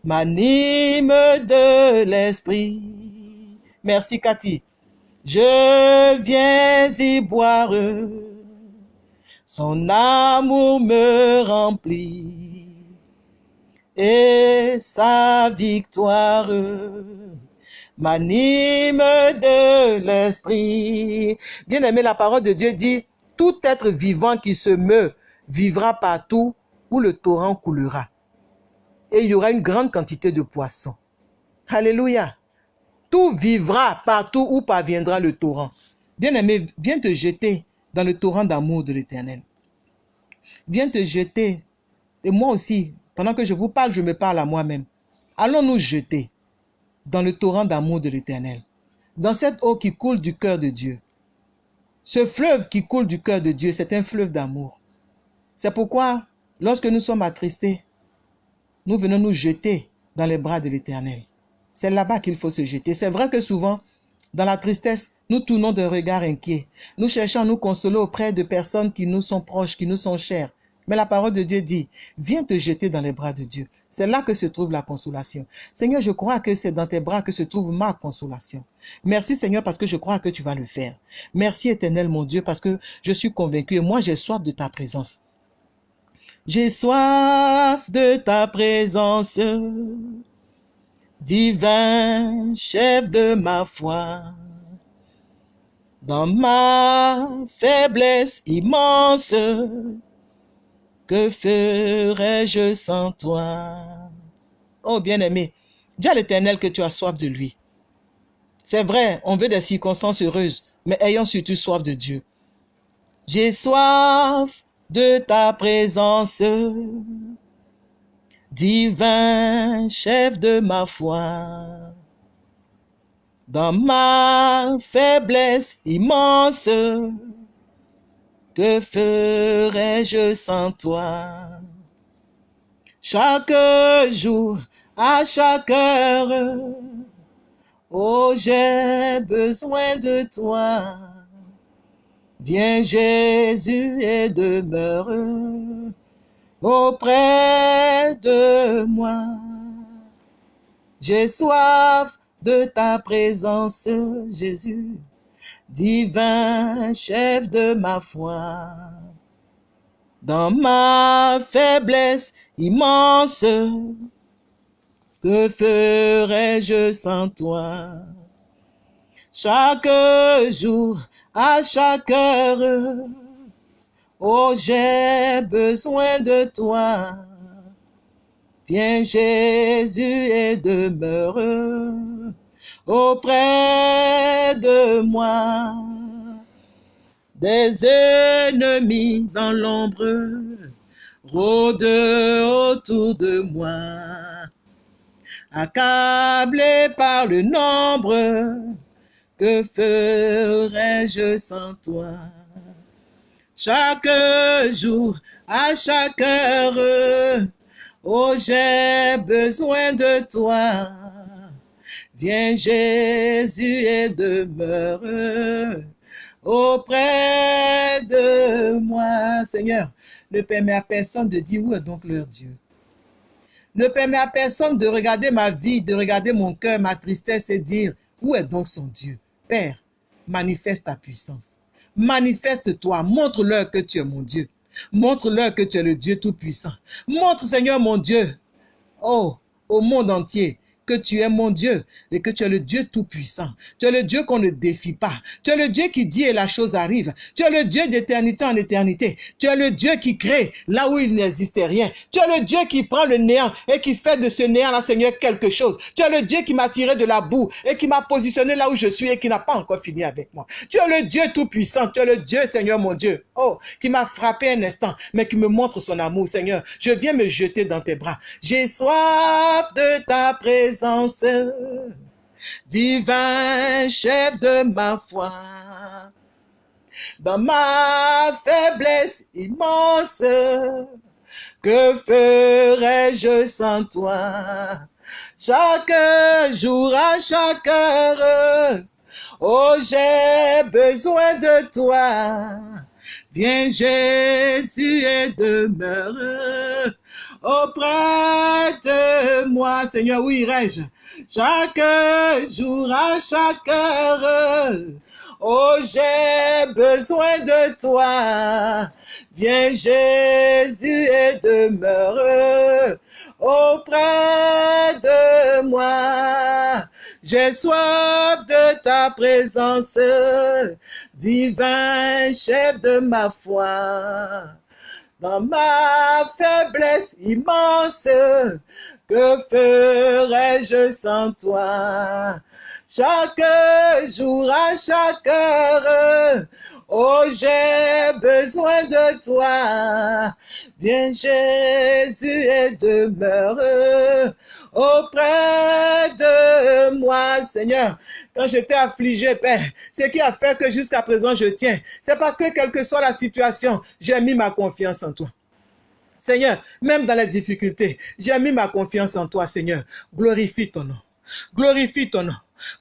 m'anime de l'esprit. Merci Cathy. Je viens y boire, son amour me remplit et sa victoire m'anime de l'esprit. Bien aimé, la parole de Dieu dit, tout être vivant qui se meut vivra partout où le torrent coulera. Et il y aura une grande quantité de poissons. Alléluia. Tout vivra partout où parviendra le torrent. Bien-aimé, viens te jeter dans le torrent d'amour de l'Éternel. Viens te jeter. Et moi aussi, pendant que je vous parle, je me parle à moi-même. Allons nous jeter dans le torrent d'amour de l'Éternel. Dans cette eau qui coule du cœur de Dieu. Ce fleuve qui coule du cœur de Dieu, c'est un fleuve d'amour. C'est pourquoi, lorsque nous sommes attristés, nous venons nous jeter dans les bras de l'Éternel. C'est là-bas qu'il faut se jeter. C'est vrai que souvent, dans la tristesse, nous tournons d'un regard inquiet. Nous cherchons à nous consoler auprès de personnes qui nous sont proches, qui nous sont chères. Mais la parole de Dieu dit, viens te jeter dans les bras de Dieu. C'est là que se trouve la consolation. Seigneur, je crois que c'est dans tes bras que se trouve ma consolation. Merci Seigneur parce que je crois que tu vas le faire. Merci éternel mon Dieu parce que je suis convaincu moi j'ai soif de ta présence. J'ai soif de ta présence, divin chef de ma foi. Dans ma faiblesse immense, que ferais-je sans toi? Oh bien-aimé, dis à l'Éternel que tu as soif de lui. C'est vrai, on veut des circonstances heureuses, mais ayons surtout soif de Dieu. J'ai soif de ta présence, divin chef de ma foi. Dans ma faiblesse immense, que ferais-je sans toi? Chaque jour, à chaque heure, oh j'ai besoin de toi. Viens Jésus et demeure auprès de moi. J'ai soif de ta présence, Jésus, divin chef de ma foi. Dans ma faiblesse immense, que ferais-je sans toi? Chaque jour, à chaque heure, oh j'ai besoin de toi. Viens Jésus et demeure auprès de moi. Des ennemis dans l'ombre rôdent autour de moi. Accablé par le nombre, que ferais-je sans toi? Chaque jour, à chaque heure, oh j'ai besoin de toi. Viens Jésus et demeure auprès de moi. Seigneur, ne permets à personne de dire où est donc leur Dieu. Ne permets à personne de regarder ma vie, de regarder mon cœur, ma tristesse et dire où est donc son Dieu. Père, manifeste ta puissance. Manifeste-toi, montre-leur que tu es mon Dieu. Montre-leur que tu es le Dieu Tout-Puissant. Montre, Seigneur mon Dieu, oh, au monde entier, que tu es mon Dieu et que tu es le Dieu Tout-Puissant. Tu es le Dieu qu'on ne défie pas. Tu es le Dieu qui dit et la chose arrive. Tu es le Dieu d'éternité en éternité. Tu es le Dieu qui crée là où il n'existait rien. Tu es le Dieu qui prend le néant et qui fait de ce néant-là, Seigneur, quelque chose. Tu es le Dieu qui m'a tiré de la boue et qui m'a positionné là où je suis et qui n'a pas encore fini avec moi. Tu es le Dieu Tout-Puissant. Tu es le Dieu, Seigneur mon Dieu. Oh, qui m'a frappé un instant, mais qui me montre son amour, Seigneur. Je viens me jeter dans tes bras. J'ai soif de ta présence divin chef de ma foi. Dans ma faiblesse immense, que ferais-je sans toi? Chaque jour, à chaque heure, oh j'ai besoin de toi. Viens Jésus et demeure auprès de moi. Seigneur, où irai-je Chaque jour, à chaque heure, oh j'ai besoin de toi. Viens Jésus et demeure auprès de moi. J'ai soif de ta présence, divin chef de ma foi. Dans ma faiblesse immense, que ferais-je sans toi? Chaque jour, à chaque heure, oh j'ai besoin de toi. Viens Jésus et demeure auprès de moi, Seigneur. Quand j'étais affligé, Père, ce qui a fait que jusqu'à présent je tiens, c'est parce que quelle que soit la situation, j'ai mis ma confiance en toi. Seigneur, même dans les difficultés, j'ai mis ma confiance en toi, Seigneur. Glorifie ton nom. Glorifie ton nom.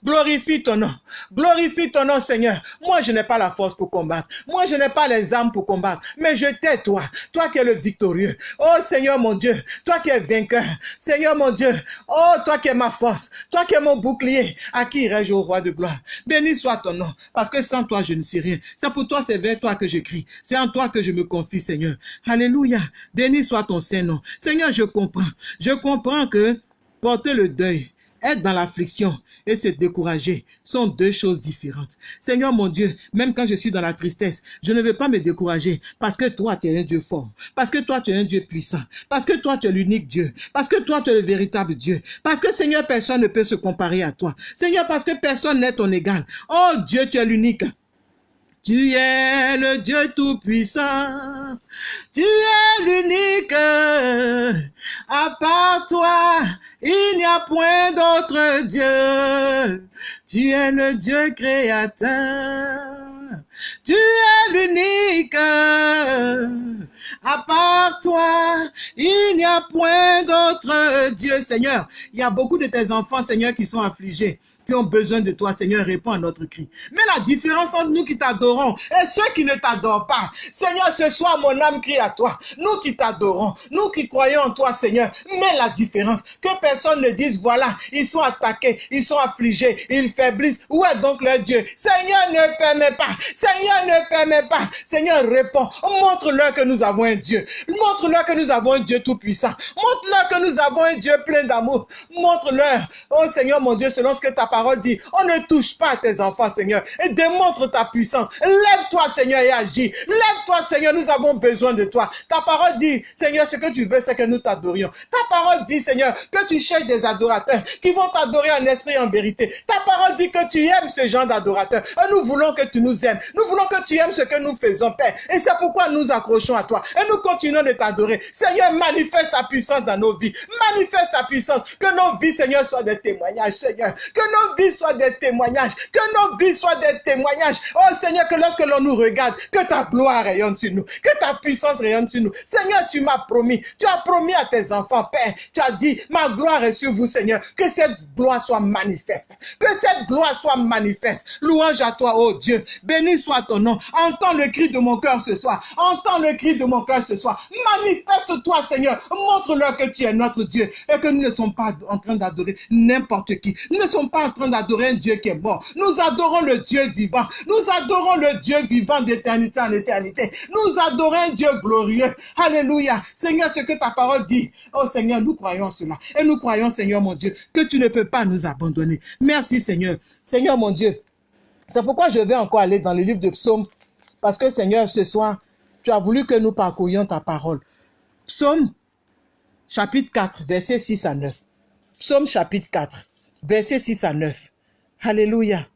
Glorifie ton nom. Glorifie ton nom, Seigneur. Moi, je n'ai pas la force pour combattre. Moi, je n'ai pas les armes pour combattre. Mais je t'ai, toi. Toi qui es le victorieux. Oh, Seigneur mon Dieu. Toi qui es vainqueur. Seigneur mon Dieu. Oh, toi qui es ma force. Toi qui es mon bouclier. À qui irai-je au roi de gloire? Béni soit ton nom. Parce que sans toi, je ne suis rien. C'est pour toi, c'est vers toi que je crie. C'est en toi que je me confie, Seigneur. Alléluia. Béni soit ton Saint-Nom. Seigneur, je comprends. Je comprends que porter le deuil, être dans l'affliction et se décourager sont deux choses différentes. Seigneur mon Dieu, même quand je suis dans la tristesse, je ne veux pas me décourager parce que toi, tu es un Dieu fort, parce que toi, tu es un Dieu puissant, parce que toi, tu es l'unique Dieu, parce que toi, tu es le véritable Dieu, parce que Seigneur, personne ne peut se comparer à toi. Seigneur, parce que personne n'est ton égal. Oh Dieu, tu es l'unique. Tu es le Dieu tout-puissant. Tu es l'unique. À part toi, il n'y a point d'autre Dieu. Tu es le Dieu créateur. Tu es l'unique. À part toi, il n'y a point d'autre Dieu, Seigneur. Il y a beaucoup de tes enfants, Seigneur, qui sont affligés qui ont besoin de toi, Seigneur, réponds à notre cri. Mais la différence entre nous qui t'adorons et ceux qui ne t'adorent pas, Seigneur, ce soir, mon âme crie à toi. Nous qui t'adorons, nous qui croyons en toi, Seigneur, mets la différence. Que personne ne dise, voilà, ils sont attaqués, ils sont affligés, ils faiblissent. Où est donc leur Dieu? Seigneur, ne permet pas. Seigneur, ne permet pas. Seigneur, réponds. Montre-leur que nous avons un Dieu. Montre-leur que nous avons un Dieu tout-puissant. Montre-leur que nous avons un Dieu plein d'amour. Montre-leur, oh Seigneur mon Dieu, selon ce que ta parole dit, on ne touche pas tes enfants, Seigneur, et démontre ta puissance. Lève-toi, Seigneur, et agis. Lève-toi, Seigneur, nous avons besoin de toi. Ta parole dit, Seigneur, ce que tu veux, c'est que nous t'adorions. Ta parole dit, Seigneur, que tu cherches des adorateurs qui vont t'adorer en esprit et en vérité. Ta parole dit que tu aimes ce genre d'adorateurs. Et nous voulons que tu nous aimes. Nous voulons que tu aimes ce que nous faisons, Père. Et c'est pourquoi nous accrochons à toi. Et nous continuons de t'adorer. Seigneur, manifeste ta puissance dans nos vies. Manifeste ta puissance. Que nos vies, Seigneur, soient des témoignages, Seigneur. Que nos vies soient des témoignages. Que nos vies soient des témoignages. Oh Seigneur, que lorsque l'on nous regarde, que ta gloire rayonne sur nous. Que ta puissance rayonne sur nous. Seigneur, tu m'as promis. Tu as promis à tes enfants, Père. Tu as dit, ma gloire est sur vous, Seigneur. Que cette gloire soit manifeste. Que cette gloire soit manifeste. Louange à toi, oh Dieu. Béni soit ton nom. Entends le cri de mon cœur ce soir. Entends le cri de mon cœur ce soir. Manifeste-toi, Seigneur. Montre-leur que tu es notre Dieu et que nous ne sommes pas en train d'adorer n'importe qui. Nous ne sommes pas en train d'adorer un Dieu qui est mort. Nous adorons le Dieu vivant. Nous adorons le Dieu vivant d'éternité en éternité. Nous adorons un Dieu glorieux. Alléluia. Seigneur, ce que ta parole dit. Oh Seigneur, nous croyons cela. Et nous croyons, Seigneur mon Dieu, que tu ne peux pas nous abandonner. Merci Seigneur. Seigneur mon Dieu. C'est pourquoi je vais encore aller dans le livre de Psaume. Parce que Seigneur, ce soir, tu as voulu que nous parcourions ta parole. Psaume chapitre 4, versets 6 à 9. Psaume chapitre 4, versets 6 à 9. Alléluia.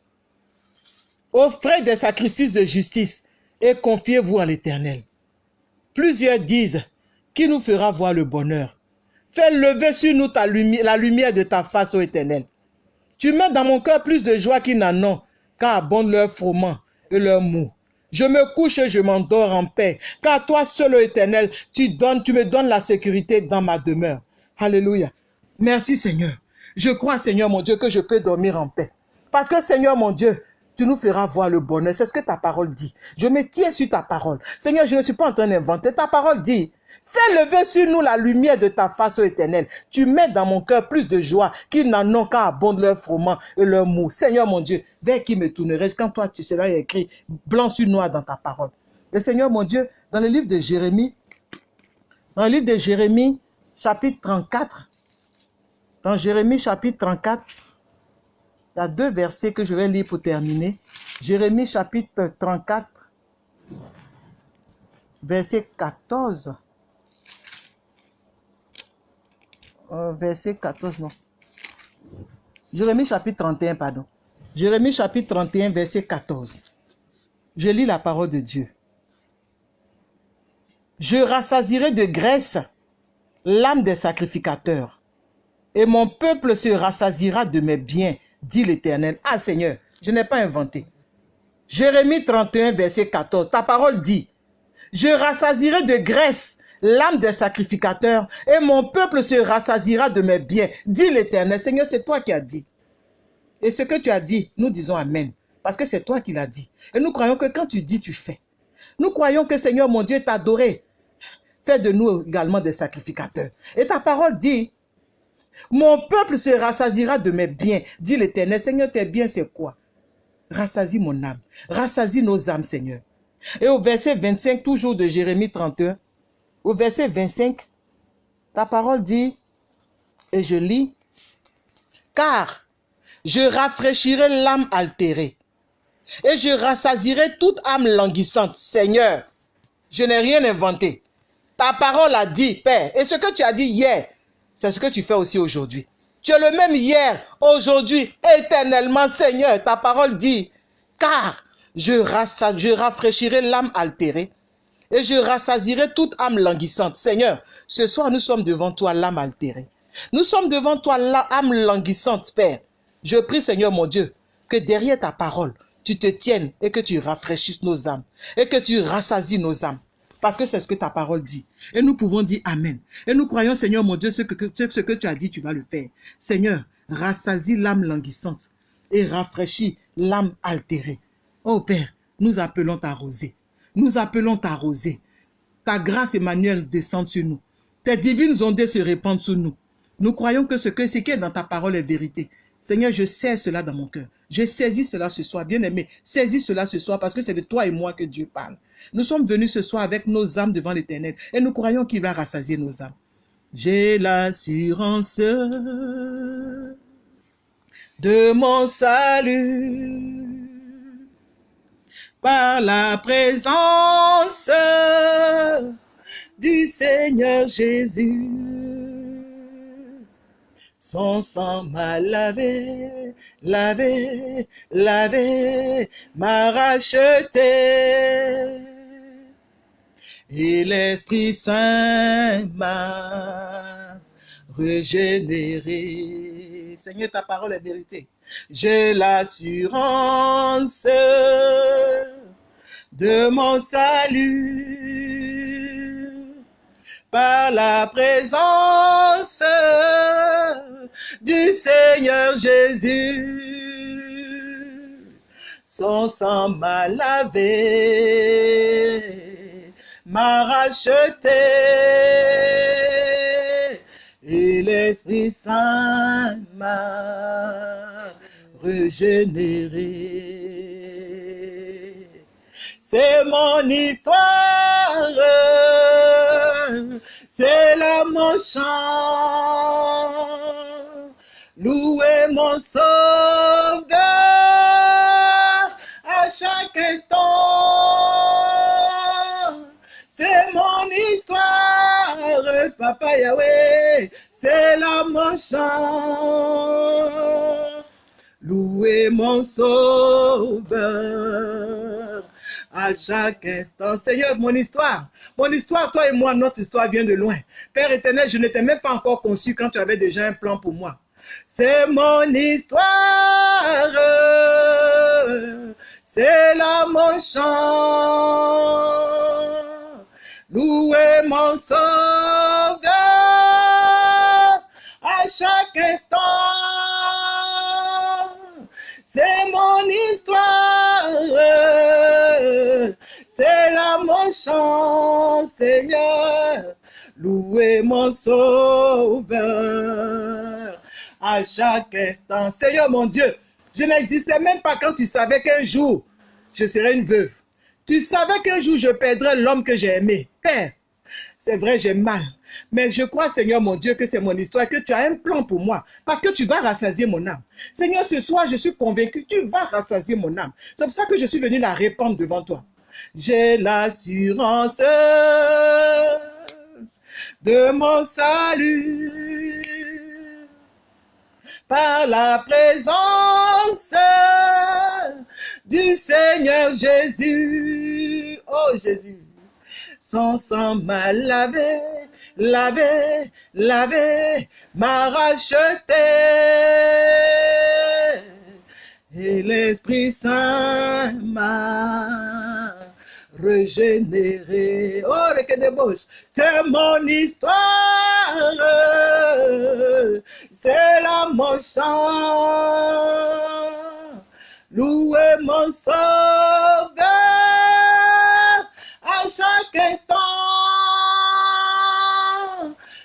Offrez des sacrifices de justice et confiez-vous à l'Éternel. Plusieurs disent, qui nous fera voir le bonheur Fais lever sur nous la lumière de ta face, ô Éternel. Tu mets dans mon cœur plus de joie qu'ils n'en ont, car abondent leur froment et leur mou. Je me couche et je m'endors en paix, car toi seul, ô Éternel, tu donnes, tu me donnes la sécurité dans ma demeure. Alléluia. Merci Seigneur. Je crois, Seigneur mon Dieu, que je peux dormir en paix. Parce que, Seigneur mon Dieu, tu nous feras voir le bonheur. C'est ce que ta parole dit. Je me tiens sur ta parole. Seigneur, je ne suis pas en train d'inventer. Ta parole dit, fais lever sur nous la lumière de ta face, éternelle. Tu mets dans mon cœur plus de joie qu'ils n'en ont qu'à abondent leur froment et leur mou. Seigneur mon Dieu, vers qui me tournerais quand toi tu seras écrit blanc sur noir dans ta parole? Et Seigneur mon Dieu, dans le livre de Jérémie, dans le livre de Jérémie, chapitre 34, dans Jérémie chapitre 34, il y a deux versets que je vais lire pour terminer. Jérémie chapitre 34, verset 14. Euh, verset 14, non. Jérémie chapitre 31, pardon. Jérémie chapitre 31, verset 14. Je lis la parole de Dieu. Je rassasirai de graisse l'âme des sacrificateurs, et mon peuple se rassasira de mes biens dit l'Éternel. Ah Seigneur, je n'ai pas inventé. Jérémie 31, verset 14, ta parole dit, je rassasirai de graisse l'âme des sacrificateurs et mon peuple se rassasira de mes biens, dit l'Éternel. Seigneur, c'est toi qui as dit. Et ce que tu as dit, nous disons Amen. Parce que c'est toi qui l'as dit. Et nous croyons que quand tu dis, tu fais. Nous croyons que Seigneur, mon Dieu, t'a adoré. Fais de nous également des sacrificateurs. Et ta parole dit, mon peuple se rassasira de mes biens, dit l'Éternel. Seigneur, tes biens, c'est quoi? Rassasie mon âme. Rassasie nos âmes, Seigneur. Et au verset 25, toujours de Jérémie 31, au verset 25, ta parole dit, et je lis, car je rafraîchirai l'âme altérée et je rassasirai toute âme languissante. Seigneur, je n'ai rien inventé. Ta parole a dit, Père, et ce que tu as dit hier, c'est ce que tu fais aussi aujourd'hui. Tu es le même hier, aujourd'hui, éternellement, Seigneur. Ta parole dit, car je, rafraîchirai l'âme altérée et je rassasirai toute âme languissante. Seigneur, ce soir, nous sommes devant toi, l'âme altérée. Nous sommes devant toi, l'âme languissante, Père. Je prie, Seigneur mon Dieu, que derrière ta parole, tu te tiennes et que tu rafraîchisses nos âmes et que tu rassasies nos âmes. Parce que c'est ce que ta parole dit. Et nous pouvons dire Amen. Et nous croyons, Seigneur mon Dieu, ce que, ce que tu as dit, tu vas le faire. Seigneur, rassasie l'âme languissante. et rafraîchir l'âme altérée. Oh Père, nous appelons ta rosée. Nous appelons ta rosée. Ta grâce, Emmanuel, descend sur nous. Tes divines ondées se répandent sur nous. Nous croyons que ce, que ce qui est dans ta parole est vérité. Seigneur, je sais cela dans mon cœur. Je saisis cela ce soir. Bien-aimé, saisis cela ce soir parce que c'est de toi et moi que Dieu parle. Nous sommes venus ce soir avec nos âmes devant l'éternel et nous croyons qu'il va rassasier nos âmes. J'ai l'assurance de mon salut par la présence du Seigneur Jésus. Son sang m'a lavé, lavé, lavé, m'a racheté. Et l'Esprit Saint m'a régénéré. Seigneur, ta parole est vérité. J'ai l'assurance de mon salut par la présence du Seigneur Jésus. Son sang m'a lavé, m'a racheté, et l'Esprit Saint m'a régénéré. C'est mon histoire, c'est là mon chant. Louez mon sauveur à chaque instant. C'est mon histoire, Papa Yahweh, c'est là mon chant. Louez mon sauveur à chaque instant. Seigneur, mon histoire, mon histoire, toi et moi, notre histoire vient de loin. Père éternel, je n'étais même pas encore conçu quand tu avais déjà un plan pour moi. C'est mon histoire, c'est là mon chant. Louez mon sauveur à chaque instant. C'est mon histoire, c'est là mon chant, Seigneur. Louez mon sauveur à chaque instant. Seigneur mon Dieu, je n'existais même pas quand tu savais qu'un jour je serais une veuve. Tu savais qu'un jour je perdrais l'homme que j'ai aimé. Père, c'est vrai, j'ai mal. Mais je crois, Seigneur mon Dieu, que c'est mon histoire, que tu as un plan pour moi. Parce que tu vas rassasier mon âme. Seigneur, ce soir, je suis convaincu, tu vas rassasier mon âme. C'est pour ça que je suis venu la répandre devant toi. J'ai l'assurance de mon salut par la présence du Seigneur Jésus. Oh Jésus, son sang m'a lavé, lavé, lavé, m'a racheté. Et l'Esprit Saint m'a régénéré. Oh, le c'est mon histoire, c'est là mon chant. Louez mon sauveur à chaque instant.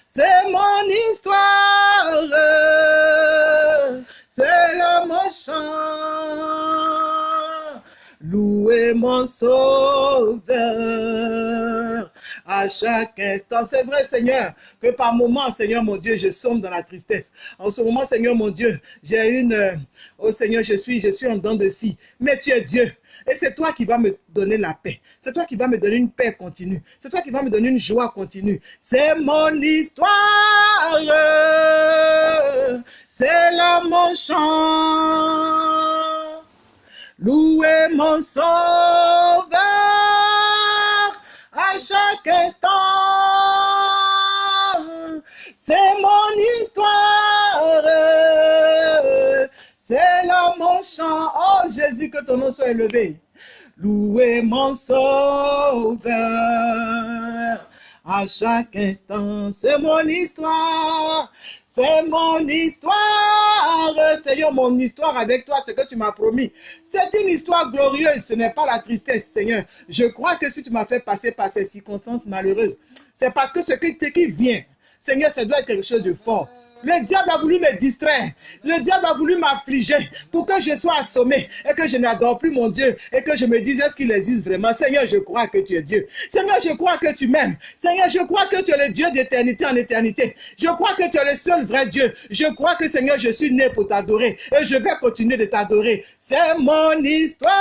C'est mon histoire, c'est là mon chant. Mon sauveur à chaque instant. C'est vrai, Seigneur, que par moments, Seigneur mon Dieu, je sombre dans la tristesse. En ce moment, Seigneur mon Dieu, j'ai une... Oh Seigneur, je suis, je suis en dents de scie. Mais tu es Dieu. Et c'est toi qui vas me donner la paix. C'est toi qui vas me donner une paix continue. C'est toi qui vas me donner une joie continue. C'est mon histoire. C'est là mon chant. Louez mon sauveur à chaque instant. C'est mon histoire. C'est là mon chant. Oh Jésus, que ton nom soit élevé. Louez mon sauveur à chaque instant. C'est mon histoire, c'est mon histoire. Seigneur, mon histoire avec toi, ce que tu m'as promis. C'est une histoire glorieuse, ce n'est pas la tristesse, Seigneur. Je crois que si tu m'as fait passer par ces circonstances malheureuses, c'est parce que ce qui, vient, Seigneur, ça doit être quelque chose de fort. Le diable a voulu me distraire. Le diable a voulu m'affliger pour que je sois assommé et que je n'adore plus mon Dieu et que je me dise est-ce qu'il existe vraiment? Seigneur, je crois que tu es Dieu. Seigneur, je crois que tu m'aimes. Seigneur, je crois que tu es le Dieu d'éternité en éternité. Je crois que tu es le seul vrai Dieu. Je crois que Seigneur, je suis né pour t'adorer et je vais continuer de t'adorer. C'est mon histoire.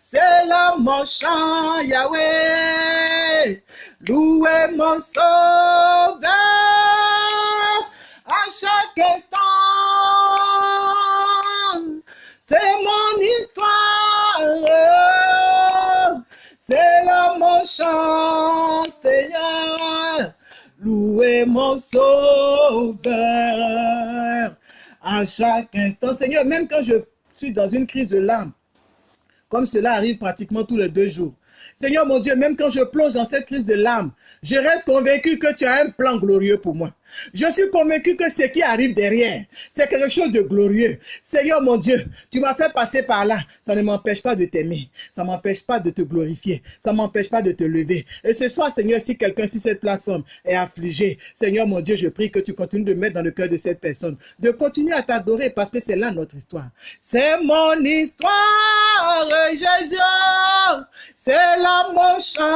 C'est là mon chant, Yahweh. Louez mon sauveur à chaque instant. C'est mon histoire. C'est là mon chant, Seigneur. Louez mon sauveur à chaque instant. Seigneur, même quand je suis dans une crise de larmes, comme cela arrive pratiquement tous les deux jours. Seigneur mon Dieu, même quand je plonge dans cette crise de larmes, je reste convaincu que tu as un plan glorieux pour moi. Je suis convaincu que ce qui arrive derrière, c'est quelque chose de glorieux. Seigneur mon Dieu, tu m'as fait passer par là. Ça ne m'empêche pas de t'aimer. Ça ne m'empêche pas de te glorifier. Ça ne m'empêche pas de te lever. Et ce soir, Seigneur, si quelqu'un sur cette plateforme est affligé, Seigneur mon Dieu, je prie que tu continues de mettre dans le cœur de cette personne, de continuer à t'adorer parce que c'est là notre histoire. C'est mon histoire, Jésus. C'est là mon chant.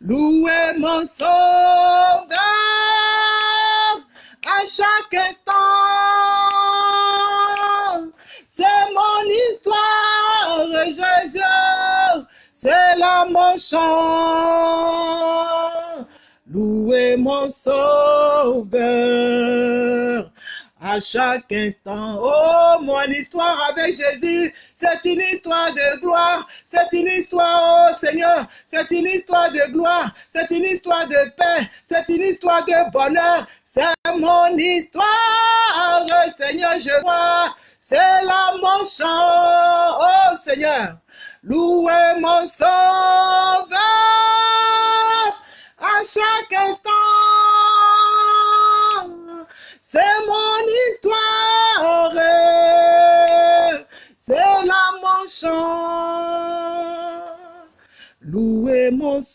Louez mon sauveur à chaque instant. C'est mon histoire, Jésus. C'est là mon chant. Louez mon sauveur à chaque instant. Oh, mon histoire avec Jésus, c'est une histoire de gloire, c'est une histoire, oh Seigneur, c'est une histoire de gloire, c'est une histoire de paix, c'est une histoire de bonheur, c'est mon histoire, Seigneur, je vois, c'est là mon chant, oh Seigneur, louez mon sauveur à chaque instant. C'est mon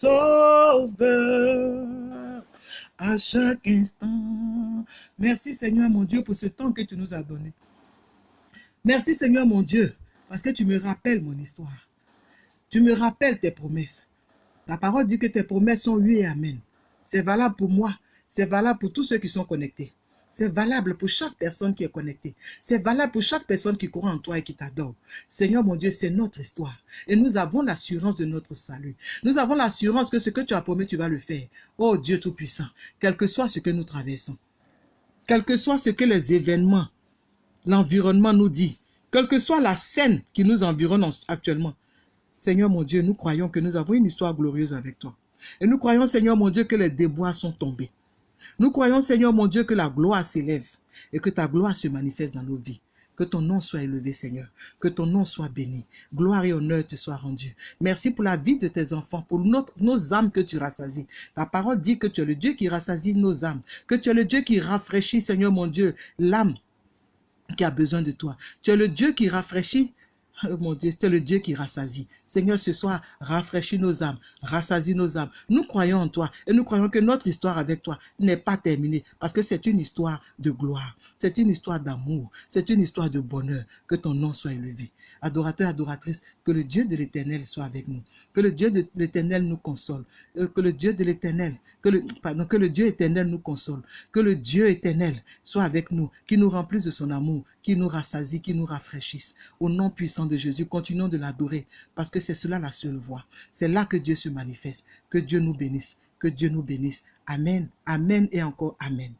sauveur à chaque instant. Merci Seigneur mon Dieu pour ce temps que tu nous as donné. Merci Seigneur mon Dieu parce que tu me rappelles mon histoire. Tu me rappelles tes promesses. Ta parole dit que tes promesses sont oui et amen. C'est valable pour moi. C'est valable pour tous ceux qui sont connectés. C'est valable pour chaque personne qui est connectée. C'est valable pour chaque personne qui croit en toi et qui t'adore. Seigneur mon Dieu, c'est notre histoire. Et nous avons l'assurance de notre salut. Nous avons l'assurance que ce que tu as promis, tu vas le faire. Oh Dieu Tout-Puissant, quel que soit ce que nous traversons, quel que soit ce que les événements, l'environnement nous dit, quelle que soit la scène qui nous environne actuellement, Seigneur mon Dieu, nous croyons que nous avons une histoire glorieuse avec toi. Et nous croyons, Seigneur mon Dieu, que les débois sont tombés. Nous croyons, Seigneur mon Dieu, que la gloire s'élève et que ta gloire se manifeste dans nos vies. Que ton nom soit élevé, Seigneur. Que ton nom soit béni. Gloire et honneur te soient rendus. Merci pour la vie de tes enfants, pour notre, nos âmes que tu rassasies. Ta parole dit que tu es le Dieu qui rassasie nos âmes. Que tu es le Dieu qui rafraîchit, Seigneur mon Dieu, l'âme qui a besoin de toi. Tu es le Dieu qui rafraîchit mon Dieu, c'est le Dieu qui rassasie. Seigneur, ce soir, rafraîchis nos âmes, rassasie nos âmes. Nous croyons en toi et nous croyons que notre histoire avec toi n'est pas terminée parce que c'est une histoire de gloire, c'est une histoire d'amour, c'est une histoire de bonheur. Que ton nom soit élevé. Adorateur, adoratrice, que le Dieu de l'éternel soit avec nous. Que le Dieu de l'éternel nous console. Euh, que le Dieu de l'éternel, que le, pardon, que le Dieu éternel nous console. Que le Dieu éternel soit avec nous, qui nous remplisse de son amour, qui nous rassasie, qui nous rafraîchisse. Au nom puissant de Jésus, continuons de l'adorer parce que c'est cela la seule voie. C'est là que Dieu se manifeste. Que Dieu nous bénisse. Que Dieu nous bénisse. Amen. Amen et encore Amen.